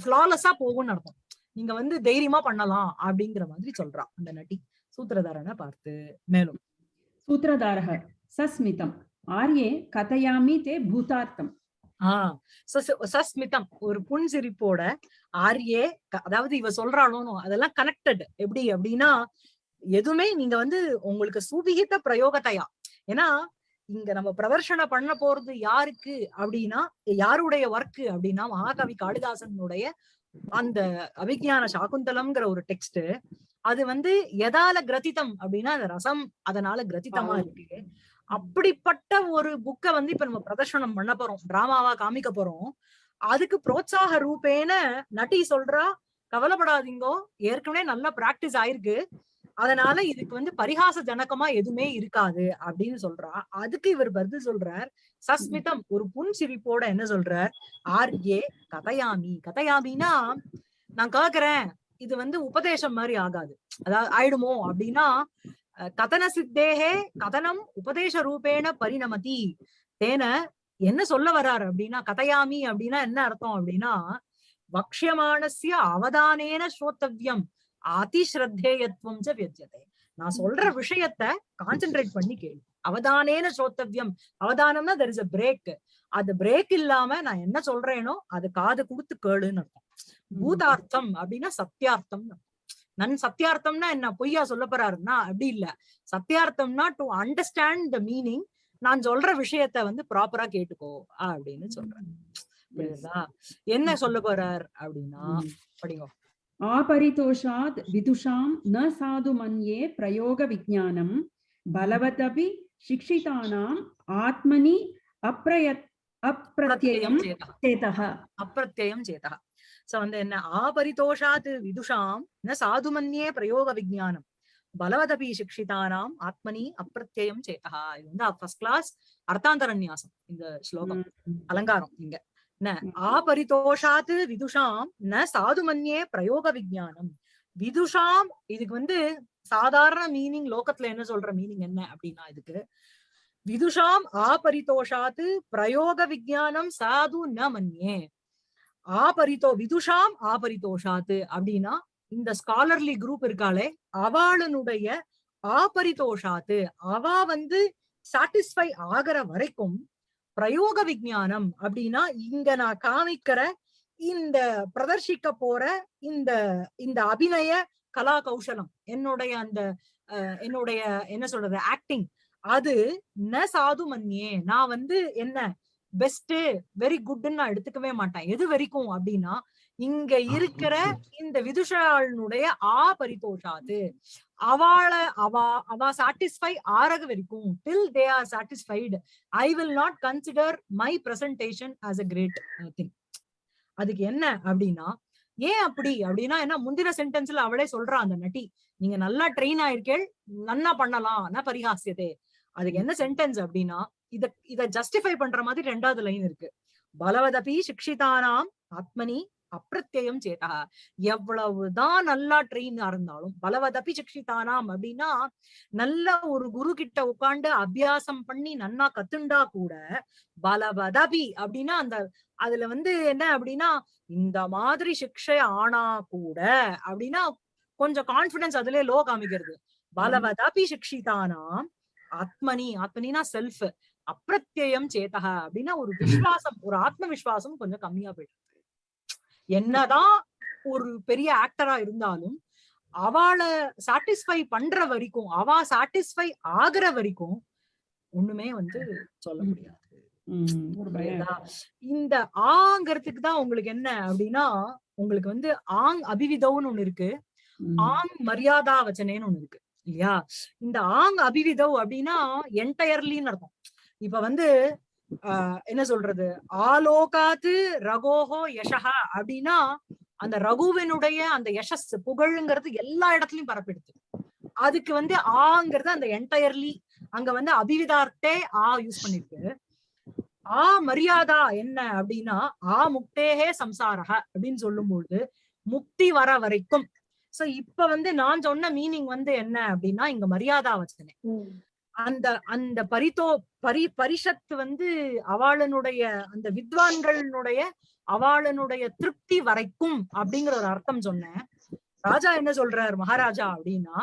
ஃபிளாலஸா போகும்னு அர்த்தம். நீங்க வந்து தைரியமா பண்ணலாம் அப்படிங்கிற மாதிரி சொல்றான் அந்த நட்டி சூத்திரதாரனை பார்த்து. மேலும். சூத்திரதாரக சஸ்மிதம். ஆர்யே கதையாமி தே பூதார்த்தம். ஆஹ் சஸ்மிதம் ஒரு புன்சிரிப்போட ஆர்யே அதாவது இவ சொல்றாளோனோ அதெல்லாம் கனெக்டட் எப்படி அப்படின்னா எதுவுமே நீங்க வந்து உங்களுக்கு சுபிகித்த பிரயோகத்தையா? ஏன்னா இங்க நம்ம பிரதர்ஷன பண்ண போறது யாருக்கு அப்படின்னா யாருடைய ஒர்க் அப்படின்னா மகாகவி காளிதாசனுடைய அந்த அபிஜான சாகுந்தலம்ங்கிற ஒரு டெக்ஸ்ட் அது வந்து எதால கிரதிதம் அப்படின்னா அந்த ரசம் அதனால கிரதிதமா ஆ. இருக்கு. அப்படிப்பட்ட ஒரு புக்கை வந்து இப்ப நம்ம பிரதர்ஷனம் பண்ண போறோம். டிராமாவா காமிக்க போறோம். அதுக்கு புரோத்சாக ரூபேன நட்டி சொல்றா கவலைப்படாதீங்கோ ஏற்கனவே நல்ல பிராக்டிஸ் ஆயிருக்கு. அதனால இதுக்கு வந்து பரிகாச ஜனகமா எதுவுமே இருக்காது அப்படின்னு சொல்றா. அதுக்கு இவர் பதில் சொல்றார் சஸ்மிதம் ஒரு புன் சிரிப்போட என்ன சொல்றார்? ஏ கதையாமி. கதையாமின்னா நான் கேக்குறேன். இது வந்து உபதேசம் மாதிரி ஆகாது. அதாவது ஆயிடுமோ அப்படின்னா கதன சித்தேகே கதனம் உபதேச பரிணமதி. தேன என்ன சொல்ல வர்றாரு அப்படின்னா கதையாமி அப்படின்னா என்ன அர்த்தம் அப்படின்னா வக்ஷியமானசிய அவதானேன ஸ்ரோத்தவ்யம் அதிஸ்ரத்தேயத்துவம் ச வியஜ்யதே. நான் சொல்ற விஷயத்த கான்சென்ட்ரேட் பண்ணி கேளு. அவதானேன ஸ்ரோத்தவ்யம். அவதானம்னா தெர் இஸ் அ பிரேக் அது பிரேக் இல்லாம நான் என்ன சொல்றேனோ அது காது கொடுத்து கேளுன்னு அர்த்தம். பூதார்த்தம் அப்படின்னா சத்தியார்த்தம் நன் சத்தியார்த்தம்னா என்ன? பொய்யா சொல்ல போறாருன்னா அப்படி இல்ல. சத்தியார்த்தம்னா டு அண்டர்ஸ்டாண்ட் த மீனிங் நான் சொல்ற விஷயத்த வந்து ப்ராப்பரா கேட்டுக்கோ அப்படின்னு சொல்றேன் புரியுதா? என்ன சொல்ல போறார் அப்படின்னா படிங்க. ஆபரிதோஷாத் விதுஷாம் ந சாது மன்யே பிரயோக விஜானம் பலவதபி சிக்ஷிதானாம் ஆத்மனி அப்ரயத் அப்பிரத்யம் சேதா. அப்பிரத்யயம் சேதா சோ வந்து என்ன? ஆபரிதோஷாத் விதுஷாம் ந சாதுமன்யே பிரயோக விஜானம் பலவதபி சிக்ஷிதானாம் ஆத்மனி அப்பிரத்யயம் சேதா இது வந்து ஃபர்ஸ்ட் கிளாஸ் அர்த்தாந்தரநியாசம் இந்த ஸ்லோகம். அலங்காரம் இங்க. ந ஆபரிதோஷாத் விதுஷாம் ந சாதுமன்யே பிரயோக விஜானம் விதுஷாம் இதுக்கு வந்து சாதாரண மீனிங் லோகத்துல என்ன சொல்ற மீனிங் என்ன அப்படின்னா இதுக்கு? விதுஷாம் ஆபரிதோஷாத் பிரயோக விஜானம் சாது ந மன்யே. ஆபரிதோ விதுஷாம் ஆபரிதோஷாத்து அப்படின்னா இந்த ஸ்காலர்லி குரூப் இருக்காளே அவளுடைய ஆபரிதோஷாத்து அவ வந்து சாட்டிஸ்ஃபை ஆகிற வரைக்கும் பிரயோக விஜானம் அப்படின்னா இங்க நான் காமிக்கிற இந்த பிரதர்ஷிக்க போற இந்த இந்த அபிநய கலா கௌசலம் என்னுடைய அந்த அஹ், என்னுடைய என்ன சொல்றது ஆக்டிங் அது ந சாது மன்னியே நான் வந்து என்ன பெஸ்ட் வெரி குட்னு நான் எடுத்துக்கவே மாட்டேன். எது வரைக்கும் அப்படின்னா இங்க இருக்கிற இந்த விதுஷாளுடைய ஆ பரிதோஷாது அவள அவ அவ சாட்டிஸ்ஃபை ஆறக வரைக்கும் till they are satisfied I will not consider my presentation as a great thing அதுக்கு என்ன அப்படின்னா ஏன் அப்படி அப்படின்னா என்ன முந்தின சென்டென்ஸ்ல அவளே சொல்றா அந்த நட்டி நீங்க நல்லா ட்ரெயின் ஆயிருக்கேள் நன்னா பண்ணலாம் ந பரிகாசியதே அதுக்கு என்ன சென்டென்ஸ் அப்படின்னா இத இத ஜஸ்டிஃபை பண்ற மாதிரி ரெண்டாவது லைன் இருக்கு. பலவதபி சிக்ஷிதானாம் ஆத்மனி அப்பிரத்யம் சேதா. எவ்வளவுதான் நல்லா ட்ரெயின் இருந்தாலும் பலவதபி சிக்ஷிதானாம் அப்படின்னா நல்ல ஒரு குரு கிட்ட உட்கார்ந்து அபியாசம் பண்ணி நன்னா கத்துண்டா கூட பலவதபி அப்படின்னா அந்த அதுல வந்து என்ன அப்படின்னா இந்த மாதிரி சிக்ஷை ஆனா கூட அப்படின்னா கொஞ்சம் கான்பிடன்ஸ் அதுல லோ காமிக்கிறது. பலவதபி சிக்ஷிதானாம் ஆத்மனி ஆத்மனினா செல்ஃப் அப்பிரத்யம் சேதக அப்படின்னா ஒரு விசுவாசம் ஒரு ஆத்ம விசுவாசம் கொஞ்சம் கம்மியா போயிடுது என்னதான் ஒரு பெரிய ஆக்டரா இருந்தாலும் அவளை சாட்டிஸ்ஃபை பண்ற வரைக்கும் அவ சாட்டிஸ்ஃபை ஆகுற வரைக்கும் ஒண்ணுமே வந்து சொல்ல முடியாது? இந்த ஆங்கிறதுக்கு தான் உங்களுக்கு என்ன அப்படின்னா உங்களுக்கு வந்து ஆங் அபிவிதவுன்னு ஒண்ணு இருக்கு. ஆங் மரியாதா வச்சனேன்னு ஒண்ணு இருக்கு. இல்லையா? இந்த ஆங் அபிவிதவ் அப்படின்னா என்டையர்லின்னு அர்த்தம். இப்ப வந்து ஆஹ் என்ன சொல்றது? ஆலோகாத்து ரகோஹோ யசஹா அப்படின்னா அந்த ரகுவினுடைய அந்த யசஸ் புகழுங்கிறது எல்லா இடத்துலயும் பரப்பிடுது. அதுக்கு வந்து ஆங்கிறது அந்த என்டையர்லி அங்க வந்து அபிவிதார்த்தே ஆ யூஸ் பண்ணிருக்கு. ஆ மரியாதா என்ன அப்படின்னா ஆ முக்தேகே சம்சாரக அப்படின்னு சொல்லும்போது முக்தி வர வரைக்கும். சோ இப்ப வந்து நான் சொன்ன மீனிங் வந்து என்ன அப்படின்னா இங்க மரியாதா வச்சனே. அந்த அந்த பரிதோ பரி பரிஷத்து வந்து அவளனுடைய அந்த வித்வான்களுடைய அவளனுடைய திருப்தி வரைக்கும் அப்படிங்கிற ஒரு அர்த்தம் சொன்னேன். ராஜா என்ன சொல்றார் மகாராஜா அப்படின்னா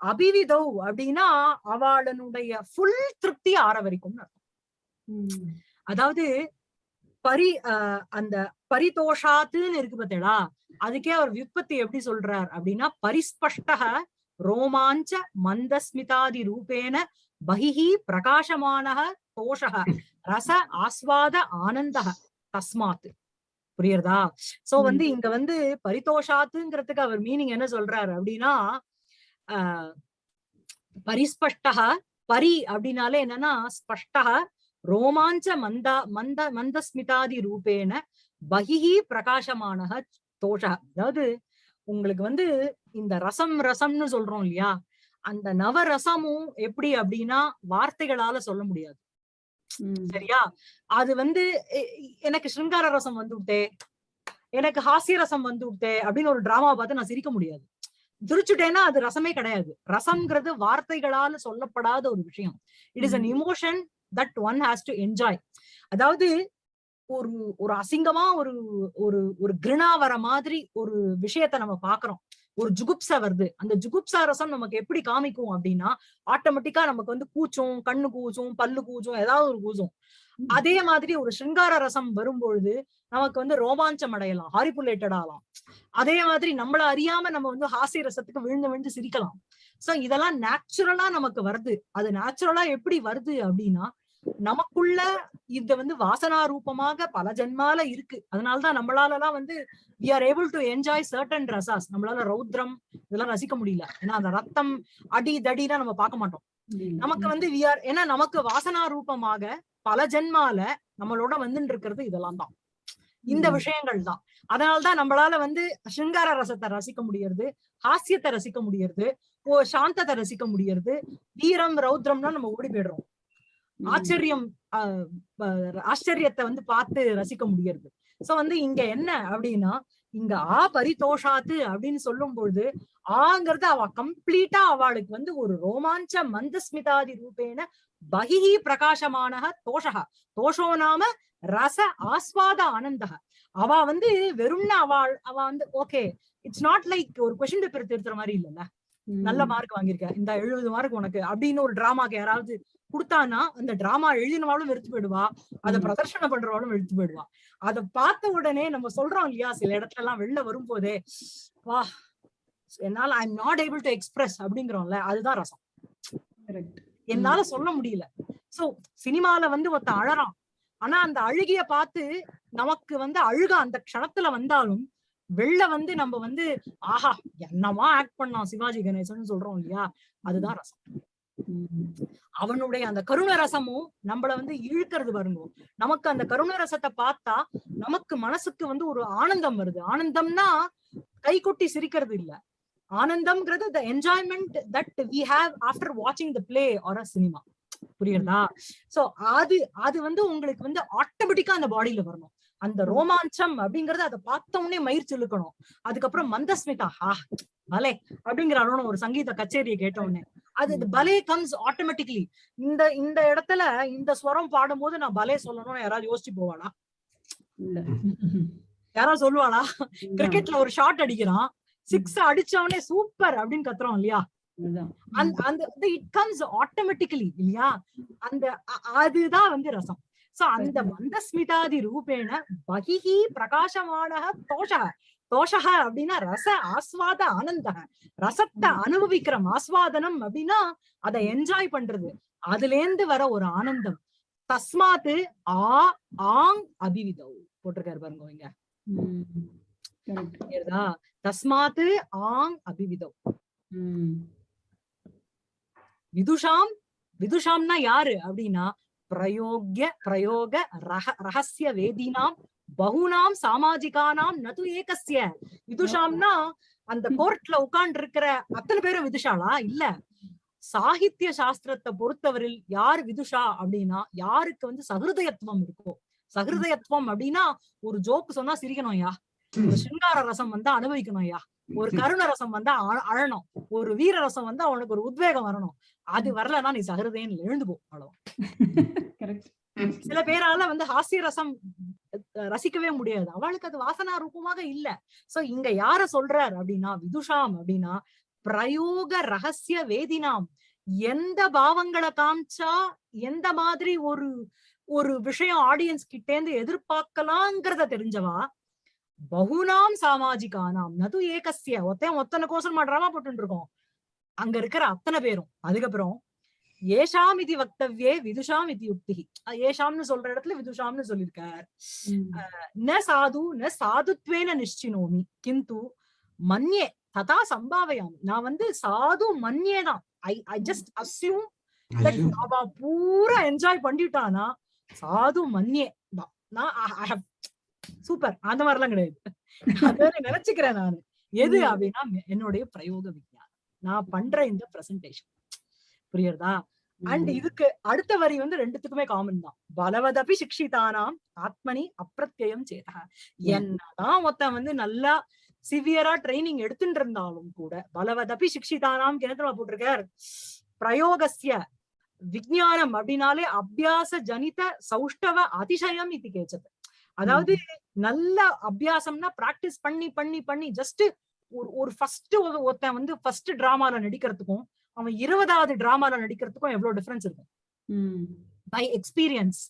அபிவிதௌ அப்படின்னா அவளனுடைய ஃபுல் திருப்தி ஆற வரைக்கும் அதாவது பரி அந்த பரிதோஷாத்துன்னு இருக்கு பார்த்தேடா அதுக்கே அவர் விற்பத்தி எப்படி சொல்றார் அப்படின்னா பரிஸ்பஷ்டக ரோமாஞ்ச மந்தஸ்மிதாதி ரூபேன பகிஹி பிரகாசமானக தோஷக ரச ஆஸ்வாத ஆனந்தக தஸ்மாத் புரியுறதா? சோ. வந்து இங்க வந்து பரிதோஷாத்துங்கிறதுக்கு அவர் மீனிங் என்ன சொல்றாரு அப்படின்னா ஆஹ் பரிஸ்பஷ்டக பரி அப்படின்னாலே என்னன்னா ஸ்பஷ்டக ரோமாஞ்ச மந்தா மந்த மந்தஸ்மிதாதி ரூபேன பகிஹி பிரகாசமானக தோஷ அதாவது உங்களுக்கு வந்து இந்த ரசம் ரசம்னு சொல்றோம் இல்லையா? அந்த நவரசமும் எப்படி அப்படின்னா வார்த்தைகளால சொல்ல முடியாது. சரியா? அது வந்து எனக்கு சிருங்கார ரசம் வந்து விட்டே எனக்கு ஹாஸ்ய ரசம் வந்து விட்டே அப்படின்னு ஒரு டிராமா பார்த்து நான் சிரிக்க முடியாது. சிரிச்சுட்டேன்னா அது ரசமே கிடையாது. ரசம்ங்கிறது வார்த்தைகளால சொல்லப்படாத ஒரு விஷயம். It is an. Emotion that one has to enjoy அதாவது ஒரு ஒரு அசிங்கமா ஒரு ஒரு ஒரு கிருணா வர மாதிரி ஒரு விஷயத்த நம்ம பாக்குறோம் ஒரு ஜுகுப்சா வருது. அந்த ஜுகுப்சா ரசம் நமக்கு எப்படி காமிக்கும் அப்படின்னா ஆட்டோமேட்டிக்கா நமக்கு வந்து கூச்சும் கண்ணு கூச்சும் பல்லு கூச்சும் ஏதாவது ஒரு கூச்சும். அதே மாதிரி ஒரு சிருங்கார ரசம் வரும்பொழுது நமக்கு வந்து ரோமாஞ்சம் அடையலாம் ஹாரிபுலேட்டட் ஆகலாம். அதே மாதிரி நம்மள அறியாம நம்ம வந்து ஹாஸ்ய ரசத்துக்கு விழுந்து விழுந்து சிரிக்கலாம். சோ இதெல்லாம் நேச்சுரலா நமக்கு வருது. அது நேச்சுரலா எப்படி வருது அப்படின்னா நமக்குள்ள இது வந்து வாசனா ரூபமாக பல ஜென்மால இருக்கு அதனாலதான் நம்மளால எல்லாம் வந்து we are able to enjoy certain rasas நம்மளால ரௌத்ரம் இதெல்லாம் ரசிக்க முடியல ஏன்னா அந்த ரத்தம் அடி தடிலாம் நம்ம பார்க்க மாட்டோம். நமக்கு வந்து வி ஆர் ஏன்னா நமக்கு வாசனா ரூபமாக பல ஜென்மால நம்மளோட வந்துட்டு இருக்கிறது இதெல்லாம் தான் இந்த. விஷயங்கள் தான் அதனாலதான் நம்மளால வந்து சிங்கார ரசத்தை ரசிக்க முடியறது ஹாஸ்யத்தை ரசிக்க முடியறது ஓ சாந்தத்தை ரசிக்க முடியறது வீரம் ரௌத்ரம்னா நம்ம ஓடி போயிடுறோம். ஆச்சரியம் ஆச்சரியத்தை வந்து பார்த்து ரசிக்க முடியறது. சோ வந்து இங்க என்ன அப்படின்னா இங்க ஆ பரிதோஷாத்து அப்படின்னு சொல்லும் பொழுது ஆங்கிறது அவ கம்ப்ளீட்டா அவளுக்கு வந்து ஒரு ரோமாஞ்ச மந்தஸ்மிதாதி ரூபேன பகிஹி பிரகாசமானக தோஷக தோஷோ நாம ரச ஆஸ்வாத ஆனந்தக அவ வந்து வெறும்னா அவள் அவ வந்து ஓகே இட்ஸ் நாட் லைக் ஒரு கொஸ்டின் பேப்பர் திருத்துற மாதிரி இல்லல்ல. நல்ல மார்க் வாங்கியிருக்க. இந்த எழுபது மார்க் உனக்கு அப்படின்னு ஒரு டிராமாக்கு யாராவது கொடுத்தானா அந்த டிராமா எழுதினவாலும் வெறுத்து போயிடுவா. அதை. பிரதர்ஷனம் பண்றவாலும் வெறுத்து போயிடுவா. அதை பார்த்த உடனே நம்ம சொல்றோம் இல்லையா சில இடத்துல எல்லாம் வெளில வரும்போதே வா என்னால I am not able to express அப்படிங்கிறோம்ல அதுதான் ரசம். என்னால சொல்ல முடியல. சோ சினிமால வந்து ஒருத்தன் அழறான். ஆனா அந்த அழுகிய பார்த்து நமக்கு வந்து அழுக அந்த க்ஷணத்துல வந்தாலும் வெளில வந்து நம்ம வந்து ஆஹா என்னமா ஆக்ட் பண்ணான் சிவாஜி கணேசன் சொல்றோம் இல்லையா அதுதான் ரசம். அவனுடைய அந்த கருண ரசமும் நம்மள வந்து இழுக்கிறது வருங்க நமக்கு அந்த கருண ரசத்தை பார்த்தா நமக்கு மனசுக்கு வந்து ஒரு ஆனந்தம் வருது. ஆனந்தம்னா கை கொட்டி சிரிக்கிறது இல்ல. ஆனந்தம்ங்கிறது the enjoyment that we have after வாட்சிங் the play or a cinema புரியுதா சோ அது அது வந்து உங்களுக்கு வந்து ஆட்டோமேட்டிக்கா அந்த பாடியில வரணும். அந்த ரோமாஞ்சம் அப்படிங்கறத அதை பார்த்த உடனே மயிர் இழுக்கணும் அதுக்கப்புறம் மந்தஸ்மிதா ஹா பலே அப்படிங்கிற அளவுன ஒரு சங்கீத கச்சேரியை கேட்ட உடனே. அது பலே கம்ஸ் ஆட்டோமேட்டிக்கலி இந்த இந்த இடத்துல இந்த ஸ்வரம் பாடும்போது நான் பலே சொல்லணும்னு யாராவது யோசிச்சு போவாளா? யாராவது சொல்லுவாளா? கிரிக்கெட்ல ஒரு ஷாட் அடிக்கிறான். சிக்ஸ் அடிச்சவனே சூப்பர் அப்படின்னு கத்துறோம் இல்லையா. அந்த அந்த இட் கம்ஸ் ஆட்டோமேட்டிக்கலி இல்லையா? அந்த அதுதான் வந்து ரசம். சோ அந்த மந்தஸ்மிதாதி ரூபேண பகிஹி பிரகாசமான தோஷக தோஷக அப்படின்னா ரச ஆஸ்வாத ஆனந்த ரசத்தை அனுபவிக்கிற ஆஸ்வாதனம் அப்படின்னா அதை என்ஜாய் பண்றது. அதுல இருந்து வர ஒரு ஆனந்தம். தஸ்மாத்து ஆ ஆங் அபிவிதௌ. போட்டிருக்காரு பாருங்க இங்க. தஸ்மாத்து ஆங் அபிவிதௌ. விதுஷாம் விதுஷாம்னா யாரு அப்படின்னா பிரயோக்ய பிரயோக ரக ரகசிய வேதினாம் பகுனாம் சாமாஜிகானாம் நது ஏகஸ்ய. விதுஷாம்னா அந்த கோர்ட்ல உட்கார்ந்து இருக்கிற அத்தனை பேரும் விதுஷாளா? இல்ல. சாகித்ய சாஸ்திரத்தை பொறுத்தவரையில் யார் விதுஷா அப்படின்னா யாருக்கு வந்து சகிருதயத்துவம் இருக்கோ? சகிருதயத்துவம் அப்படின்னா ஒரு ஜோக்கு சொன்னா சிரிக்கணும் யா ஒரு சிங்கார ரசம் வந்தா அனுபவிக்கணும் யா ஒரு கருண ரசம் வந்தா அழ- அழணும். ஒரு வீர ரசம் வந்தா அவனுக்கு ஒரு உத்வேகம் வரணும். அது வரலன்னா நீ சகிருதயன் எழுந்து போ. அவ்வளவு. (laughs) சில பேரால வந்து ஹாஸ்ய ரசம் அஹ், ரசிக்கவே முடியாது. அவளுக்கு அது வாசனா ரூபமாக இல்ல. சோ இங்க யார சொல்றார் அப்படின்னா விதுஷாம் அப்படின்னா பிரயோக ரகசிய வேதினாம். எந்த பாவங்களை காமிச்சா எந்த மாதிரி ஒரு ஒரு விஷயம் ஆடியன்ஸ் கிட்டேந்து எதிர்பார்க்கலாங்கிறத தெரிஞ்சவா? பகுனாம் சாமாஜிகானாம். நது ஏகசிய ஒத்தையும் ஒத்தனை கோசம் மாட்றாமா போட்டு இருக்கோம் அங்க இருக்கிற அத்தனை பேரும். அதுக்கப்புறம் ஏஷாம் இது வக்தவ்யே விதுஷாம் இது யுக்தி ஏஷாம்னு சொல்ற இடத்துல விதுஷாம்னு சொல்லியிருக்கார். ந சாது ந சாதுத்வேன நிஷ்டினோமி. கிந்து மன்யே ததா சம்பாவையாமி. நான் வந்து சாது மன்யே தான். ஐ ஐ ஜஸ்ட் அஸ்யூம் அவ பூரா என்ஜாய் பண்ணிட்டானா சாது மன்யே தான். நான் ஐ ஹவ் சூப்பர் அந்த மாதிரிலாம் கிடையாது. அத நினைச்சுக்கிறேன் நானு. எது. அப்படின்னா என்னுடைய பிரயோக விஞ்ஞானம். நான் பண்ற இந்த பிரசன்டேஷன் புரியுறதா அண்ட். இதுக்கு அடுத்த வரி வந்து ரெண்டுத்துக்குமே காமன் தான். பலவதபி சிக்ஷிதானாம் ஆத்மனி அப்பிரத்யம் சேதா என்னதான் ஒருத்தன் வந்து நல்லா சிவியரா ட்ரைனிங் எடுத்துட்டு இருந்தாலும் கூட பலவதபி சிக்ஷிதானாம் கிணத்துல போட்டிருக்கார். பிரயோகஸ்ய விஞ்ஞானம் அப்படின்னாலே அபியாச ஜனித சௌஷ்டவ அதிசயம் இது கேச்சது அதாவது நல்ல அபியாசம்னா பிராக்டிஸ் பண்ணி பண்ணி பண்ணி ஜஸ்ட் ஒரு ஒரு ஃபர்ஸ்ட் ஒருத்தன் வந்து ஃபர்ஸ்ட் டிராமால நடிக்கிறதுக்கும் அவன் இருபதாவது டிராமால நடிக்கிறதுக்கும் எவ்வளவு டிஃபரன்ஸ் இருக்கும். பை எக்ஸ்பீரியன்ஸ்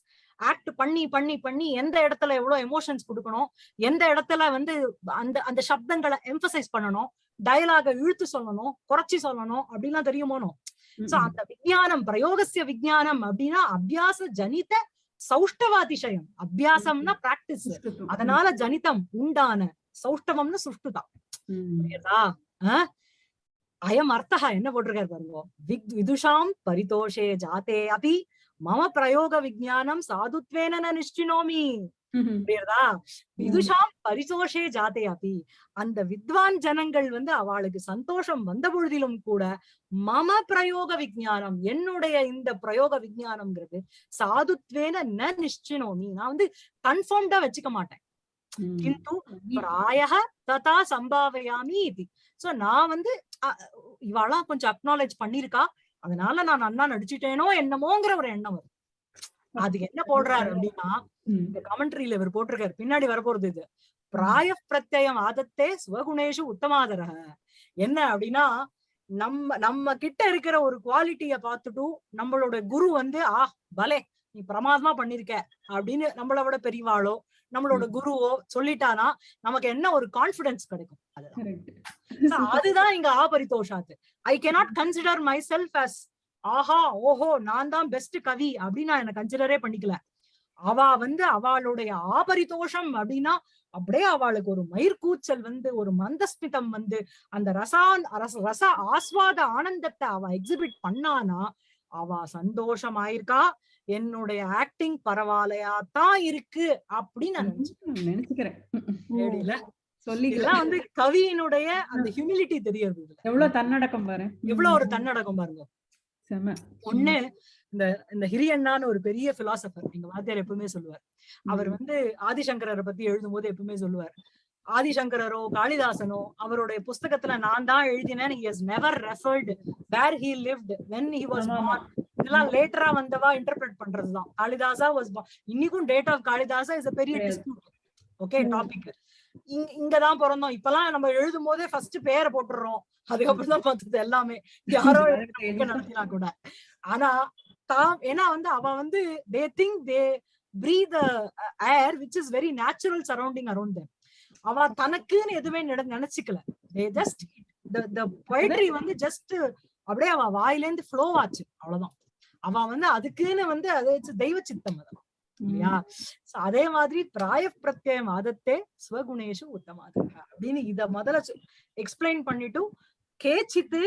ஆக்ட் பண்ணி பண்ணி பண்ணி எந்த இடத்துல எவ்வளவு எமோஷன்ஸ் கொடுக்கணும்? எந்த இடத்துல வந்து அந்த அந்த சப்தங்களை எம்பசைஸ் பண்ணணும்? டயலாக இழுத்து சொல்லணும்? குறைச்சி சொல்லணும்? அப்படிலாம் தெரியுமோனோ சோ. அந்த விஞ்ஞானம் பிரயோகசிய விஞ்ஞானம் அப்படின்னா அபியாச ஜனித சௌஷ்டவாதிசயம். அபியாசம்னா பிராக்டிஸ். அதனால ஜனிதம் உண்டான சௌஷ்டவம்னு சுஷ்டுதான். புரியுதா? அயம் அர்த்தா என்ன போட்டிருக்காரு பாருங்க. விக் விதுஷாம் பரிதோஷே ஜாதே அபி மம பிரயோக விஜயானம் சாதுத்வேன நிஷ்டினோமி. புரியுறதா? விதுஷாம் பரிதோஷே ஜாதே அபி அந்த வித்வான் ஜனங்கள் வந்து அவளுக்கு சந்தோஷம் வந்த பொழுதிலும் கூட மம பிரயோக விஜயானம் என்னுடைய இந்த பிரயோக விஜயானம்ங்கிறது சாதுத்வேன ந நிஷ்டினோமி நான் வந்து கன்ஃபார்ம்டா வச்சுக்க மாட்டேன். கிந்து ததா சம்பாவையாமி இது. சோ நான் வந்து இவாளாம் கொஞ்சம் அக்னாலேஜ் பண்ணிருக்கா? அதனால நான் நன்னா நடிச்சிட்டேனோ என்னமோங்கிற ஒரு எண்ணம் வரும். அது என்ன போடுறாரு அப்படின்னா. இந்த கமெண்ட்ரியில இவர் போட்டிருக்காரு. பின்னாடி வரப்போறது இது. பிராய பிரத்யம் ஆதத்தே சுவகுணேஷு உத்தமாதரக என்ன அப்படின்னா நம்ம நம்ம கிட்ட இருக்கிற ஒரு குவாலிட்டிய பார்த்துட்டு நம்மளோட குரு வந்து ஆ பலே நீ பிரமாதமா பண்ணிருக்க அப்படின்னு நம்மளை விட பெரியவாளோ நம்மளோட குருவோ சொல்லிட்டானா நமக்கு என்ன ஒரு கான்பிடன்ஸ் கிடைக்கும் அதுதான் அதுதான் இங்க ஆபரிதோஷாத்து. I cannot consider myself as ஆஹா ஓஹோ நான் தான் பெஸ்ட் கவி அப்படின்னு நான் என்ன கன்சிடரே பண்ணிக்கல. அவ வந்து அவளுடைய ஆபரிதோஷம் அப்படின்னா அப்படியே அவளுக்கு ஒரு மயிர்கூச்சல் வந்து ஒரு மந்தஸ்மிதம் வந்து அந்த ரசான் ரச ரச ஆஸ்வாத ஆனந்தத்தை அவ எக்ஸிபிட் பண்ணானா அவ சந்தோஷமாயிருக்கா? என்னுடைய ஆக்டிங் பரவாயில்லையா தான் இருக்கு அப்படின்னு நான் நினைச்சுக்கிறேன். சொல்லிக்கலாம் வந்து கவியினுடைய அந்த ஹியூமிலிட்டி தெரியறது இதுல. எவ்வளவு தன்னடக்கம் பாரு. எவ்வளவு ஒரு தன்னடக்கம் பாருங்க. ஒண்ணு இந்த இந்த ஹிரியண்ணான்னு ஒரு பெரிய பிலாசபர் எங்க வாத்தியார் எப்பவுமே சொல்லுவார். அவர் வந்து ஆதிசங்கரரை பத்தி எழுதும் போது எப்பவுமே சொல்லுவார். ஆதிசங்கரரோ காளிதாசனோ அவருடைய புஸ்தகத்துல நான் தான் எழுதினேன். Where he lived when he was ஆமா, ஆமா. born இதெல்லாம் லேட்டரா வந்தவா இன்டர்பிரட் பண்றதுதான். காளிதாசா வாஸ் இன்னைக்கும் டேட் ஆஃப் காளிதாசா இஸ் பெரிய. Dispute okay. டாபிக் இங்க இங்கதான் பிறந்தோம். இப்பெல்லாம் நம்ம எழுதும் போதே ஃபர்ஸ்ட் பேரை போட்டுடுறோம். அதுக்கப்புறம் தான் பார்த்தது எல்லாமே. யாரோ (laughs) நடத்தினா கூட. ஆனா தாம் ஏன்னா வந்து அவ வந்து they think they breathe air which is very natural surrounding around them. அவ தனக்குன்னு எதுவுமே நினை- நினைச்சுக்கல. ஜஸ்ட் த பொயட்ரி வந்து ஜஸ்ட் அப்படியே அவ வாயிலேந்து ஃப்ளோ ஆச்சு. அவ்வளவுதான். அவ வந்து அதுக்குன்னு வந்து அது தெய்வ சித்தம் அதெல்லாம் இல்லையா? அதே மாதிரி பிராய பிரத்யம் ஆதத்தே ஸ்வகுணேஷு உத்தமாதக அப்படின்னு இத முதல்ல எக்ஸ்பிளைன் பண்ணிட்டு கேச்சித்து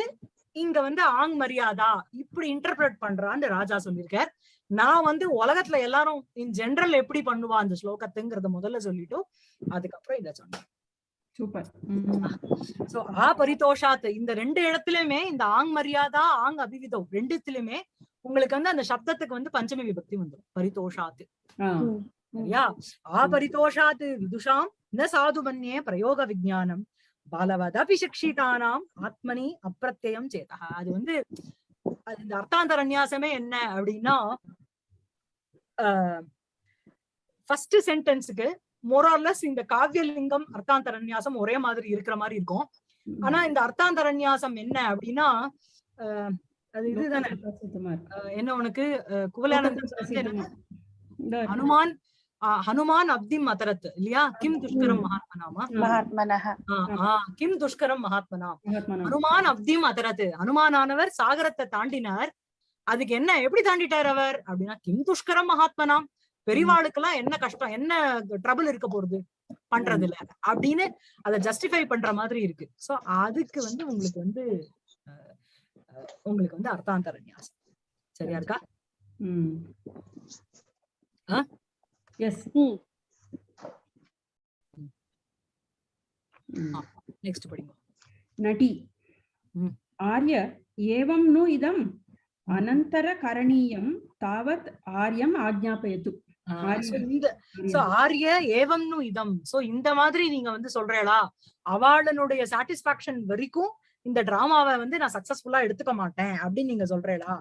இங்க வந்து ஆங் மரியாதா இப்படி இன்டர்பிரட் பண்றான்னு ராஜா சொல்லியிருக்கார். நான் வந்து உலகத்துல எல்லாரும் இன் ஜெனரல் எப்படி பண்ணுவா அந்த ஸ்லோகத்துங்கிறத முதல்ல சொல்லிட்டு அதுக்கப்புறம் இத சொன்னேன். சூப்பர். சோ ஆ பரிதோஷாத் இந்த ரெண்டு இடத்துலயுமே இந்த ஆங் மரியாதா ஆங் அபிவிதம் ரெண்டுத்திலுமே உங்களுக்கு வந்து அந்த சப்தத்துக்கு வந்து பஞ்சமி விபக்தி வந்துடும் பரிதோஷாத் சரியா? ஆ பரிதோஷாத் விதுஷாம் ந சாது மன்யே பிரயோக விஜானம் பாலவதபி சிக்ஷிதானாம் ஆத்மனி அப்பிரத்யம் சேதா அது வந்து அது இந்த அர்த்தாந்தரநியாசமே என்ன அப்படின்னா ஃபர்ஸ்ட் சென்டென்ஸுக்கு மொரார்லஸ் இந்த காவியலிங்கம் அர்த்தாந்தரன்யாசம் ஒரே மாதிரி இருக்கிற மாதிரி இருக்கும். ஆனா இந்த அர்த்தாந்தரன்யாசம் என்ன அப்படின்னா அது இதுதானே? என்ன உனக்கு? குவலானந்தம் ஹனுமான் ஹனுமான் அப்திம் அதரத் இல்லையா? கிம் துஷ்கரம் மகாத்மனாமா? கிம் துஷ்கரம் மகாத்மனா ஹனுமான் அப்திம் அதரத் ஹனுமானானவர் சாகரத்தை தாண்டினார். அதுக்கு என்ன எப்படி தாண்டிட்டார் அவர்? அப்படின்னா கிம் துஷ்கரம் மகாத்மனாம் பெரிவாளுக்கெல்லாம் என்ன கஷ்டம் என்ன ட்ரபிள் இருக்க போறது பண்றது இல்ல அப்படின்னு அதை ஜஸ்டிஃபை பண்ற மாதிரி இருக்கு. சோ அதுக்கு வந்து உங்களுக்கு வந்து உங்களுக்கு வந்து அர்த்தாந்தர நியாசம். சரியா இருக்கா? எஸ் நெக்ஸ்ட் படிங்க. நடி. ஆர்ய ஏவம் நு இதம். அனந்தர கரணீயம் தாவத் ஆர்யம் ஆஜ்ஞாபயத்து. இந்த சோ ஆரிய ஏவம்னு இதம். சோ இந்த மாதிரி நீங்க வந்து சொல்றேளா அவளுடைய சாட்டிஸ்பாக்சன் வரைக்கும் இந்த டிராமாவை வந்து நான் சக்சஸ்ஃபுல்லா எடுத்துக்க மாட்டேன் அப்படின்னு நீங்க சொல்றேளா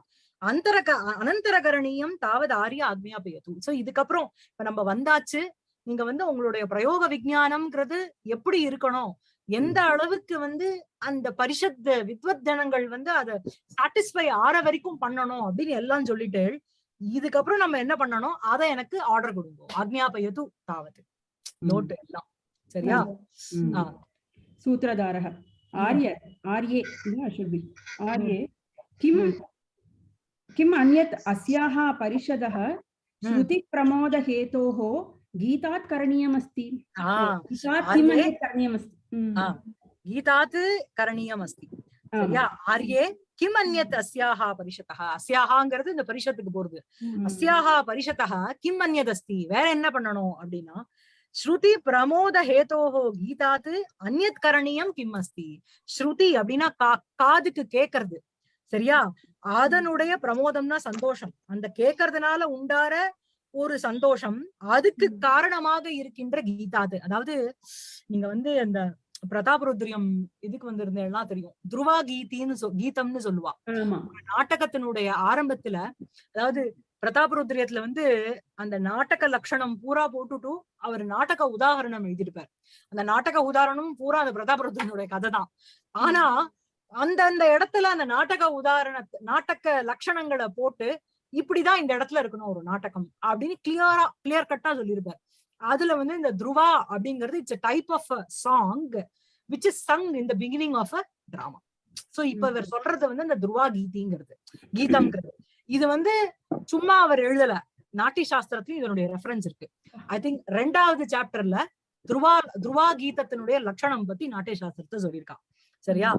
அந்தர அனந்தரகரணியம் தாவது ஆரிய ஆக்ஞாபயத்து சோ இதுக்கப்புறம் இப்ப நம்ம வந்தாச்சு. நீங்க வந்து உங்களுடைய பிரயோக விஞ்ஞானம்ங்கிறது எப்படி இருக்கணும்? எந்த அளவுக்கு வந்து அந்த பரிஷத் வித்வத் ஜனங்கள் வந்து அதை சாட்டிஸ்ஃபை ஆற வரைக்கும் பண்ணணும் அப்படின்னு எல்லாம் சொல்லிட்டு இதுக்கப்புறம் நம்ம என்ன பண்ணணும் அதை எனக்கு ஆர்டர் கொடுங்க ஆக்ஞாபயது தாவது நோட்டு எல்லாம் சரியா ம். ஆ. सूत्रधारः आर्य आर्ये न should be आर्ये किं किम् अन्यत् अस्याः परिषदः श्रुतिप्रमोदहेतोः गीतात् करणीयमस्ति ஆஹ் गीतात् किम् आर्ये? अन्यत् करणीयमस्ति அஸ்தி ஆமா. சரியா? ஆர்யே கிம் அந்யத் அஸ்யாஹா பரிஷத்தः அஸ்யாஹாங்கிறது இந்த பரிஷத்துக்கு போறது. அஸ்யாஹா பரிஷத்தः கிம் அந்யத் அஸ்தி வேற என்ன பண்ணணும் அப்படின்னா ஸ்ருதி பிரமோத ஹேதோஹோ கீதாத் அந்யத் கரணீயம் கிம் அஸ்தி. ஸ்ருதி அப்படின்னா கா- காதுக்கு கேக்குறது. சரியா? அதனுடைய பிரமோதம்னா சந்தோஷம். அந்த கேக்குறதுனால உண்டார ஒரு சந்தோஷம் அதுக்கு காரணமாக இருக்கின்ற கீதாது அதாவது நீங்க வந்து அந்த பிரதாபருத்ரியம் இதுக்கு வந்திருந்தேன்னா தெரியும். துருவா கீதின்னு சொ கீதம்னு சொல்லுவா. ஆமா. நாடகத்தினுடைய ஆரம்பத்துல அதாவது பிரதாபருத்ரியத்துல வந்து அந்த நாடக லட்சணம் பூரா போட்டுட்டு அவர் நாடக உதாகரணம் எழுதியிருப்பார். அந்த நாடக உதாரணம் பூரா அந்த பிரதாபருத்ரனுடைய கதை தான். ஆனா அந்த அந்த இடத்துல அந்த நாடக உதாரண நாடக லட்சணங்களை போட்டு இப்படிதான் இந்த இடத்துல இருக்கணும் ஒரு நாடகம் அப்படின்னு கிளியரா கிளியர் கட்டா சொல்லியிருப்பார். அதுல வந்து இந்த துருவா அப்படிங்கிறது it's type of song which is sung in the beginning of a drama so இப்ப இவர் சொல்றது வந்து இந்த துருவா கீதிங்கிறது கீதம்ங்கிறது. இது வந்து சும்மா அவர் எழுதல. நாட்டிய சாஸ்திரத்திலயும் இதனுடைய ரெஃபரன்ஸ் இருக்கு. ஐ திங்க் ரெண்டாவது சாப்டர்ல துருவா துருவா கீதத்தினுடைய லட்சணம் பத்தி நாட்டிய சாஸ்திரத்தை சொல்லியிருக்கான். சரியா?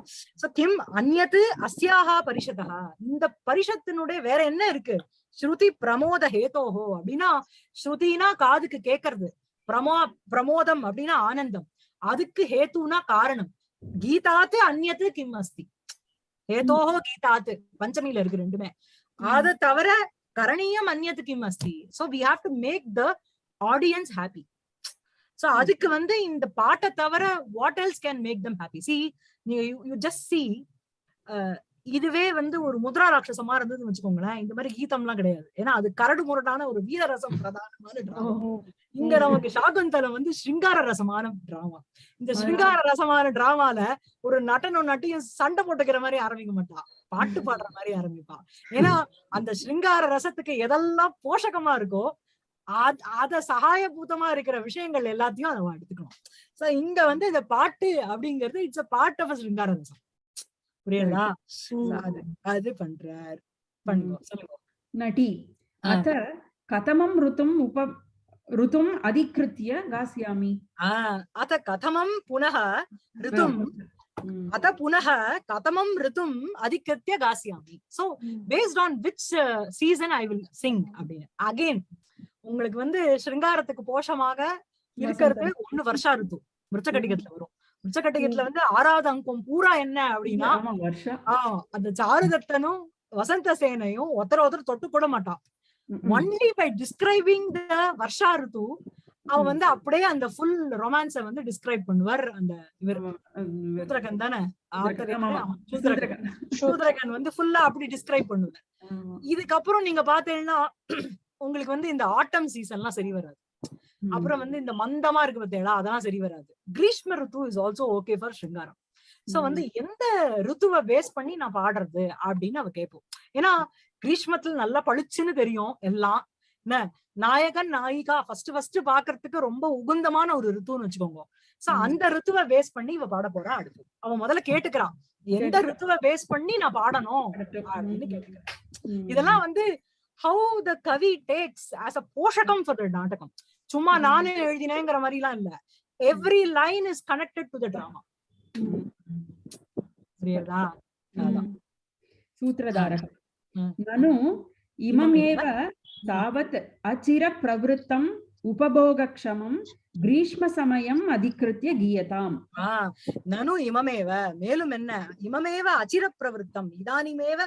சோ கிம் அந்நது அஸ்யாஹா பரிஷதா இந்த பரிஷத்தினுடைய வேற என்ன இருக்கு? ஸ்ருதி பிரமோத ஹேதோஹோ அப்படின்னா ஸ்ருதினா காதுக்கு கேக்குறது. பிரமோ பிரமோதம் அப்படின்னா ஆனந்தம். அதுக்கு ஹேத்துனா காரணம். கீதாத்து அந்நது கிம் அஸ்தி. ஹேதோஹோ கீதாத்து. பஞ்சமியில இருக்கு ரெண்டுமே. அத தவிர கரணீயம் அந்நியத்து கிம் அஸ்தி. So we have to make the audience happy so அதுக்கு வந்து இந்த பாட்டை தவிர what else can make them happy see நீங்க யூ ஜஸ்ட் சி இதுவே வந்து ஒரு முத்ரா ராட்சசமா இருந்ததுன்னு வச்சுக்கோங்களேன். இந்த மாதிரி கீதம்லாம் கிடையாது. ஏன்னா அது கரடு முரடான ஒரு வீரரசம் பிரதானமான டிராமா இங்க நமக்கு சாகுந்தலம் வந்து ஸ்ருங்கார ரசமான டிராமா இந்த ஸ்ருங்கார ரசமான டிராமால ஒரு நட்டனும் நட்டியும் சண்டை போட்டுக்கிற மாதிரி ஆரம்பிக்க மாட்டா. பாட்டு பாடுற மாதிரி ஆரம்பிப்பா. ஏன்னா அந்த ஸ்ருங்கார ரசத்துக்கு எதெல்லாம் போஷகமா இருக்கோ அத சகாயபூதமா இருக்கிற விஷயங்கள் எல்லாத்தையும் அதை எடுத்துக்கணும். சோ இங்க வந்து இந்த பாட்டு அப்படிங்கிறது இட்ஸ் அ பார்ட் ஆஃப் சிங்கார ரசம் புரியுதா? அது பண்றார். பண்ணுவோம் நடி அத கதமம் ருத்தும் உப ருத்தும் அதிகிருத்திய காசியாமி அத கதமம் புனக ருத்தும் அத புனக கதமம் ருத்தும் அதிகிருத்திய காசியாமி so based on which season I uh, will sing அப்படின்னு. அகைன் உங்களுக்கு வந்து சிருங்காரத்துக்கு போஷமாக இருக்கிறது ஒண்ணு வருஷா ரித்து. மிருச்சகட்டிகத்துல வரும். மிருச்சகட்டிகத்துல வந்து ஆறாவது அங்கம் பூரா என்ன அப்படின்னா ஆஹ் அந்த சாருதத்தனும் வசந்த சேனையும் ஒருத்தர ஒருத்தர் தொட்டு கூட மாட்டான். Only by describing the varsha ritu அவன். வந்து அப்படியே அந்த ஃபுல் ரொமான்ஸ வந்து டிஸ்கிரைப் பண்ணுவார் அந்த இவர். சூத்ரகன் தானே. சூத்ரகன் வந்து ஃபுல்லா அப்படி டிஸ்கிரைப் பண்ணுவார். இதுக்கப்புறம் நீங்க பாத்தீங்கன்னா உங்களுக்கு வந்து இந்த ஆட்டம் சீசன்லாம் சரி வராது. அப்புறம் வந்து இந்த மந்தமா இருக்கு பார்த்தீங்களா அதெல்லாம் சரி வராது grishma ritu is also okay for shringaram so வந்து எந்த ருத்துவை பேஸ் பண்ணி நான் பாடுறது அப்படின்னு அவ கேட்போம் ஏன்னா கிரீஷ்மத்துல நல்லா பளிச்சுன்னு தெரியும் எல்லாம் என்ன நாயகன் நாயிகா ஃபர்ஸ்ட் ஃபர்ஸ்ட் பாக்குறதுக்கு ரொம்ப உகுந்தமான ஒரு ருத்துன்னு வச்சுக்கோங்க சோ. அந்த ருத்துவை பேஸ் பண்ணி இவ பாட போறா அடுத்து அவன் முதல்ல கேட்டுக்கிறான் எந்த. ருத்துவை பேஸ் பண்ணி நான் பாடணும். அப்படின்னு. கேட்டுக்கிறேன். இதெல்லாம் வந்து how the kavi takes as a poshakam for the நாடகம். சும்மா நானே எழுதினேங்கிற மாதிரி எல்லாம் இல்ல every line is connected to the drama புரியுதா? சூத்திரதாரக நனு இமம் ஏவ தாவத் அச்சிர பிரவருத்தம் உபபோகக்ஷமம் கிரீஷ்ம சமயம் அதிகிருத்திய கீயதாம். நனு இமமேவ மேலும் என்ன? இமமேவ அச்சிர பிரவருத்தம் இதானிமேவ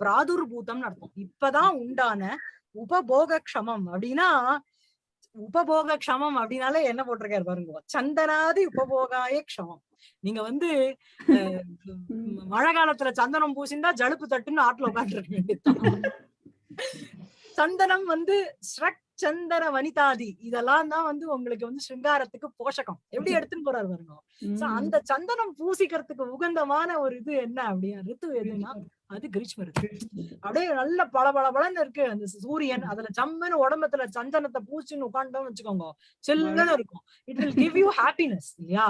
பிராதுர்பூதம் அர்த்தம் இப்பதான் உண்டான உபபோக க்ஷமம் அப்படின்னா உபபோக க்ஷமம் அப்படின்னாலே என்ன போட்டிருக்காரு பாருங்க சந்தனாதி உபபோகாய க்ஷமம். நீங்க வந்து மழை காலத்துல சந்தனம் பூசிந்தா ஜலுப்பு தட்டுன்னு ஆட்டுல உட்காந்துருக்க வேண்டியது சந்தனம் வந்து ஸ்ட்ரக் சந்தன வனிதாதி. இதெல்லாம் தான் வந்து உங்களுக்கு வந்து சிருங்காரத்துக்கு போஷகம். எப்படி எடுத்துன்னு போறாரு பாருங்க. So, அந்த சந்தனம் பூசிக்கிறதுக்கு உகந்தமான ஒரு இது என்ன அப்படின்னா ரித்து எதுன்னா அது கிரீஷ்ம ரித்து. அப்படியே நல்ல பல பல பலன்னு இருக்கு. அந்த சூரியன் அதுல ஜம்முன்னு உடம்புல சந்தனத்தை பூச்சின்னு உட்காண்டோம்னு வச்சுக்கோங்க. சில்லுன்னு இருக்கும். It will give you happiness இல்லையா?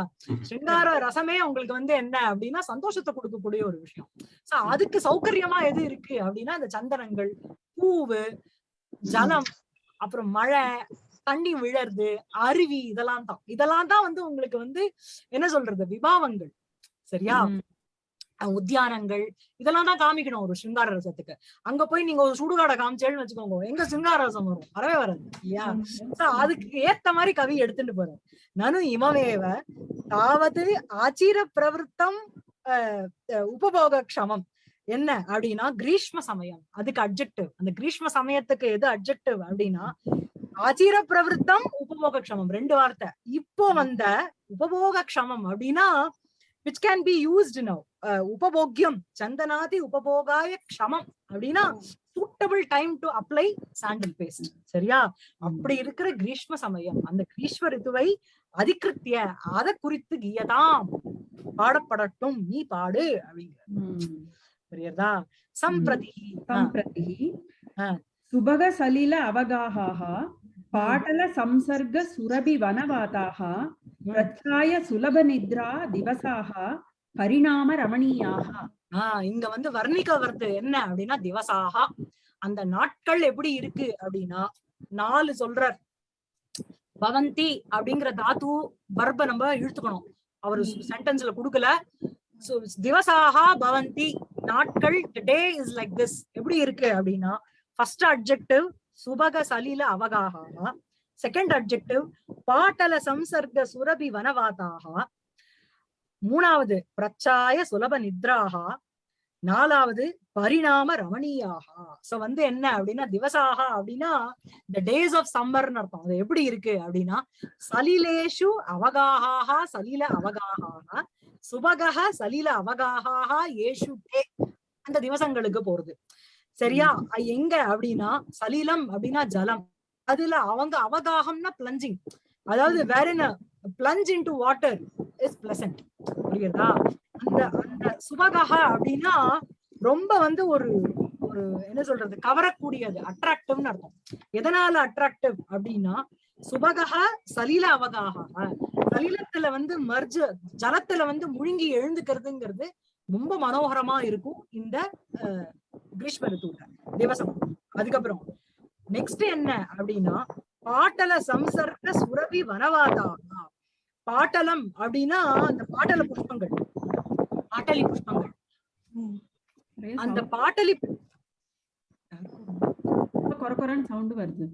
சிங்கார ரசமே உங்களுக்கு வந்து என்ன அப்படின்னா சந்தோஷத்தை கொடுக்கக்கூடிய ஒரு விஷயம். சோ அதுக்கு சௌகரியமா எது இருக்கு அப்படின்னா அந்த சந்தனங்கள் பூவு ஜலம் அப்புறம் மழை தண்ணி விழறது அருவி இதெல்லாம் தான். இதெல்லாம் தான் வந்து உங்களுக்கு வந்து என்ன சொல்றது? விபாவங்கள். சரியா? உத்தியானங்கள். இதெல்லாம் தான் காமிக்கணும் ஒரு சிங்கார ரசத்துக்கு அங்க போய் நீங்க ஒரு சுடுகாடை காமிச்சேன்னு வச்சுக்கோங்க. எங்க சிங்கார ரசம் வரும்? வரவே வராது. இல்லையா? அதுக்கு ஏத்த மாதிரி கவி எடுத்துட்டு போறாரு. நனு இமமேவ தாவது ஆச்சீர பிரவருத்தம் உபபோக க்ஷமம் என்ன அப்படின்னா கிரீஷ்ம சமயம். அதுக்கு அப்ஜெக்டிவ் அந்த கிரீஷ்ம சமயத்துக்கு எது அப்ஜெக்டிவ் அப்படின்னா ஆச்சீர பிரவருத்தம் உபபோக க்ஷமம். ரெண்டு வார்த்தை. இப்போ வந்த உபபோக க்ஷமம் அப்படின்னா which can be used now உபபோக்கியம் சந்தனாதி உபபோகாய க்ஷமம் அப்படின்னா suitable time to apply sandal paste சரியா? அப்படி இருக்கிற கிரீஷ்ம சமயம். அந்த கிரீஷ்ம ரித்துவை அதிகிருத்திய அத குறித்து கீயதாம். பாடப்படட்டும். நீ பாடு அப்படிங்கிற. புரியுறதா? சம்பிரதிகி சம்பிரதிகி சுபக சலில அவகாஹாக பாடல சம்சர்க சுரபி வனவாதாக பிரச்சாய சுலப நித்ரா திவசாக பரிணாம ரமணியாக ஆஹ் இங்க வந்து வர்ணிக்க வருது என்ன அப்படின்னா திவசாக அந்த நாட்கள் எப்படி இருக்கு அப்படின்னா நாலு சொல்ற பவந்தி அப்படிங்கிற தாத்து பர்ப நம்ம இழுத்துக்கணும். அவரு சென்டென்ஸ்ல கொடுக்கல. திவசாக பவந்தி. நாட்கள் டே இஸ் லைக் திஸ் எப்படி இருக்கு அப்படின்னா ஃபர்ஸ்ட் அட்ஜெக்டிவ் சுபக சலில அவகாகா செகண்ட் அப்ஜெக்டிவ் பாட்டல சம்சர்க சுரபி வனவாதாக மூணாவது பிரச்சாய சுலப நித்ராகா நாலாவது பரிணாம ரமணியாகா சோ வந்து என்ன அப்படின்னா திவசாகா அப்படின்னா இந்த டேஸ் ஆஃப் சம்மர்னு அர்த்தம். அது எப்படி இருக்கு அப்படின்னா சலிலேஷு அவகாகா சலில அவகாகா சுபகஹ சலில அவகாஹாஹா ஏஷு தே அந்த திவசங்களுக்கு போறது. சரியா? எங்க அப்படின்னா சலிலம் அப்படின்னா ஜலம். அதுல அவங்க அவகாகம்னா பிளஞ்சிங் அதாவது வேற என்ன? Plunge into water is pleasant புரியுதா அந்த அந்த சுபகஹ அப்படின்னா ரொம்ப வந்து ஒரு ஒரு என்ன சொல்றது? கவரக்கூடியது அட்ராக்டிவ்னு அர்த்தம். எதனால அட்ராக்டிவ் அப்படின்னா சுபகஹ சலில அவகாக சலிலத்துல வந்து மர்ஜ ஜலத்துல வந்து முழுங்கி எழுந்துக்கிறதுங்கிறது ரொம்ப மனோகரமா இருக்கும் இந்த கிரீஷ்ம ரித்துவில திவசம் அதுக்கப்புறம் நெக்ஸ்ட் என்ன அப்படின்னா பாட்டல சம்சர்க சுரபி வனவாதா பாட்டலம் அப்படின்னா அந்த பாட்டல புஷ்பங்கள். பாட்டலி புஷ்பங்கள். அந்த. பாட்டலி சவுண்ட் வருது.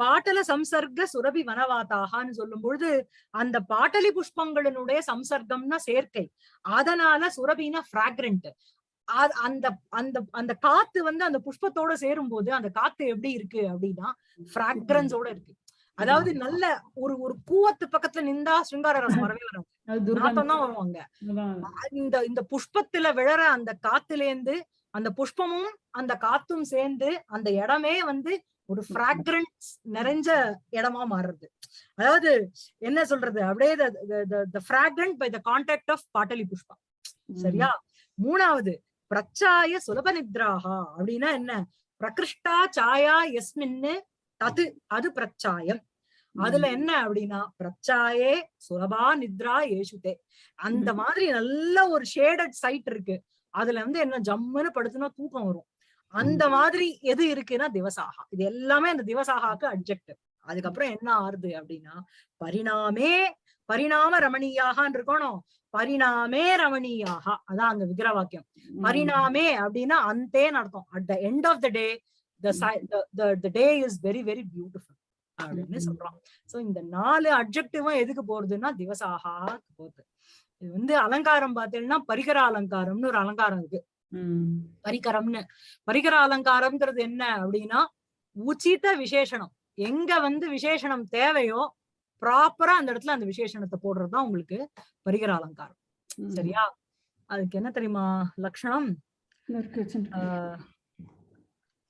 பாட்டல சம்சர்க சுரபி வனவாதாகான்னு சொல்லும் பொழுது அந்த பாட்டலி புஷ்பங்களினுடைய சம்சர்க்கம்னா சேர்க்கை. அதனால சுரபினா பிராக்ரண்ட் அந்த அந்த அந்த காத்து வந்து அந்த புஷ்பத்தோட சேரும் போது அந்த காத்து எப்படி இருக்கு அப்படின்னா பிராக்ரன்ஸோட இருக்கு. அதாவது நல்ல ஒரு ஒரு கூவத்து பக்கத்துல நின்றா சிருங்கார ரசம் வரவே வரும் நாட்டம் தான் வருவாங்க. இந்த இந்த புஷ்பத்துல விழற அந்த காத்துலேந்து அந்த புஷ்பமும் அந்த காத்தும் சேர்ந்து அந்த இடமே வந்து ஒரு ஃப்ராக்ரன்ஸ் நிறைஞ்ச இடமா மாறுறது. அதாவது என்ன சொல்றது? அப்படியே the fragrant by the contact of patali pushpa சரியா? மூணாவது பிரச்சாய சுலப நித்ராஹா அப்படின்னா என்ன? பிரகிருஷ்டா சாயா எஸ்மின்னு தது அது பிரச்சாயம். அதுல என்ன அப்படின்னா பிரச்சாயே சுலபா நித்ரா ஏசுதே அந்த. மாதிரி நல்ல ஒரு ஷேடட் சைட் இருக்கு. அதுல வந்து என்ன ஜம்முன்னு படுத்துனா தூக்கம் வரும். அந்த மாதிரி எது இருக்குன்னா திவசாகா. இது எல்லாமே அந்த திவசாகாக்கு அப்ஜெக்டிவ் அதுக்கப்புறம் என்ன ஆறுது அப்படின்னா பரிணாமே பரிணாம ரமணீயாகான்னு இருக்கணும். பரிணாமே ரமணீயாக. அதான் அந்த விக்கிர வாக்கியம். பரிணாமே அப்படின்னா அந்தேன்னு அர்த்தம். At the end of the day the day is very very beautiful அப்படின்னு. சொல்றான் சோ இந்த நாலு அப்ஜெக்டிவும் எதுக்கு போறதுன்னா திவசாகா போகுது. இது வந்து அலங்காரம் பார்த்தீங்கன்னா பரிகர அலங்காரம்னு ஒரு அலங்காரம் இருக்கு. பரிகரம்னு. பரிகர அலங்காரம்ங்கிறது என்ன அப்படின்னா உச்சித விசேஷணம் எங்க வந்து விசேஷணம் தேவையோ ப்ராப்பரா அந்த இடத்துல அந்த விசேஷணத்தை போடுறதுதான் உங்களுக்கு பரிகர அலங்காரம். சரியா? அதுக்கு என்ன தெரியுமா லட்சணம்?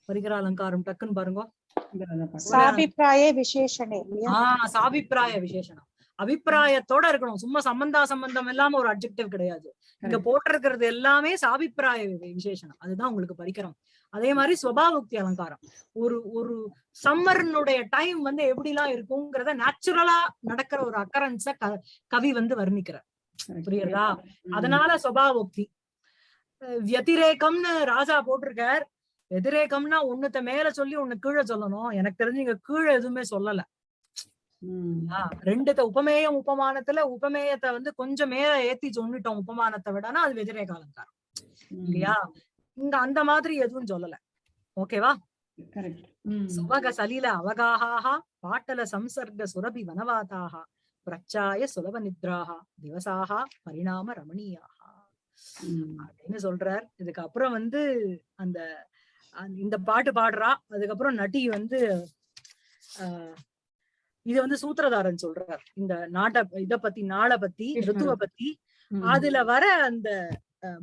பரிகர அலங்காரம் டக்குன்னு பாருங்க. சாபிப்பிராய இல்லையா? ஆஹ் சாபிப்பிராய விசேஷணம் அபிப்பிராயத்தோட இருக்கணும். சும்மா சம்பந்தா சம்பந்தம் இல்லாம ஒரு அப்ஜெக்டிவ் கிடையாது. இங்க. போட்டிருக்கிறது எல்லாமே சாபிப்பிராய வி- விசேஷணம் அதுதான் உங்களுக்கு பரிகரம். அதே மாதிரி சுபாவுக்தி அலங்காரம். ஒரு ஒரு சம்மர்னுடைய டைம் வந்து எப்படி எல்லாம் இருக்குங்கிறத நேச்சுரலா நடக்கிற ஒரு அக்கரன்ஸ கவி வந்து வர்ணிக்கிறார். புரியுறதா. அதனால அஹ் வியதிரேகம்னு ராஜா போட்டிருக்கார். வெதிரேகம்னா ஒண்ணுத்த மேல சொல்லி ஒண்ணு கீழே சொல்லணும். எனக்கு தெரிஞ்சு இங்க கீழே எதுவுமே சொல்லல. ரெண்டுத்த உபமேயம் உபமானத்துல உபமேயத்தை வந்து கொஞ்சம் மேல ஏத்தி சொன்னிட்டோம் உபமானத்தை விடனா அது வெதிரேக அலங்காரம். இல்லையா? இங்க அந்த மாதிரி எதுவும் சொல்லல. ஓகேவா. சுவக சலில அவகாஹாஹா பாட்டல சம்சர்க சுரபி வனவாதாக பிரச்சாய சுலப நித்ராஹா திவசாஹா பரிணாம ரமணீயாஹா. ம். அப்படின்னு சொல்றார். இதுக்கு அப்புறம் வந்து அந்த அந்த- இந்த பாட்டு பாடுறா. அதுக்கப்புறம் நட்டி வந்து ஆஹ் இது வந்து சூத்திரதாரன் சொல்றார். இந்த நாட்டை இத பத்தி நாளை பத்தி. ரித்துவ பத்தி. அதுல வர அந்த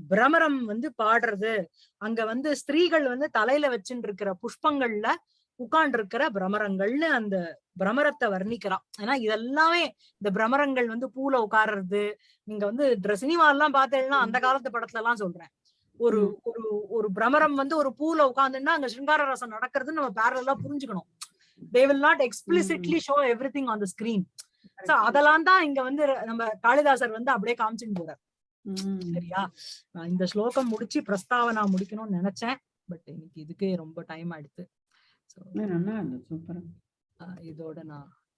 பிரமரம் வந்து பாடுறது. அங்க வந்து ஸ்திரீகள் வந்து தலையில வச்சுட்டு இருக்கிற புஷ்பங்கள்ல உட்கார்ந்து இருக்கிற பிரமரங்கள்னு அந்த பிரமரத்தை வர்ணிக்கிறான். ஏன்னா இதெல்லாமே இந்த பிரமரங்கள் வந்து பூல உட்கார்றது நீங்க வந்து சினிமா எல்லாம் பார்த்தேன்னா அந்த காலத்து படத்துல எல்லாம் சொல்றேன். ஒரு. ஒரு ஒரு பிரமரம் வந்து ஒரு பூல உட்கார்ந்துன்னா அங்க சிங்கார ரசம் நடக்கிறதுன்னு நம்ம பேரலா புரிஞ்சுக்கணும். They will not explicitly show everything on the screen so அதெல்லாம் தான் இங்க வந்து நம்ம காளிதாசர் வந்து அப்படியே காமிச்சுட்டு போறார். ம். சரியா? நான் இந்த ஸ்லோகம் முடிச்சு பிரஸ்தாவனா முடிக்கணும்னு நினைச்சேன். பட் இன்னைக்கு இதுக்கே ரொம்ப டைம் ஆயிடுத்து. சோ நல்லா இருந்தது. சூப்பரா. இதோட நான்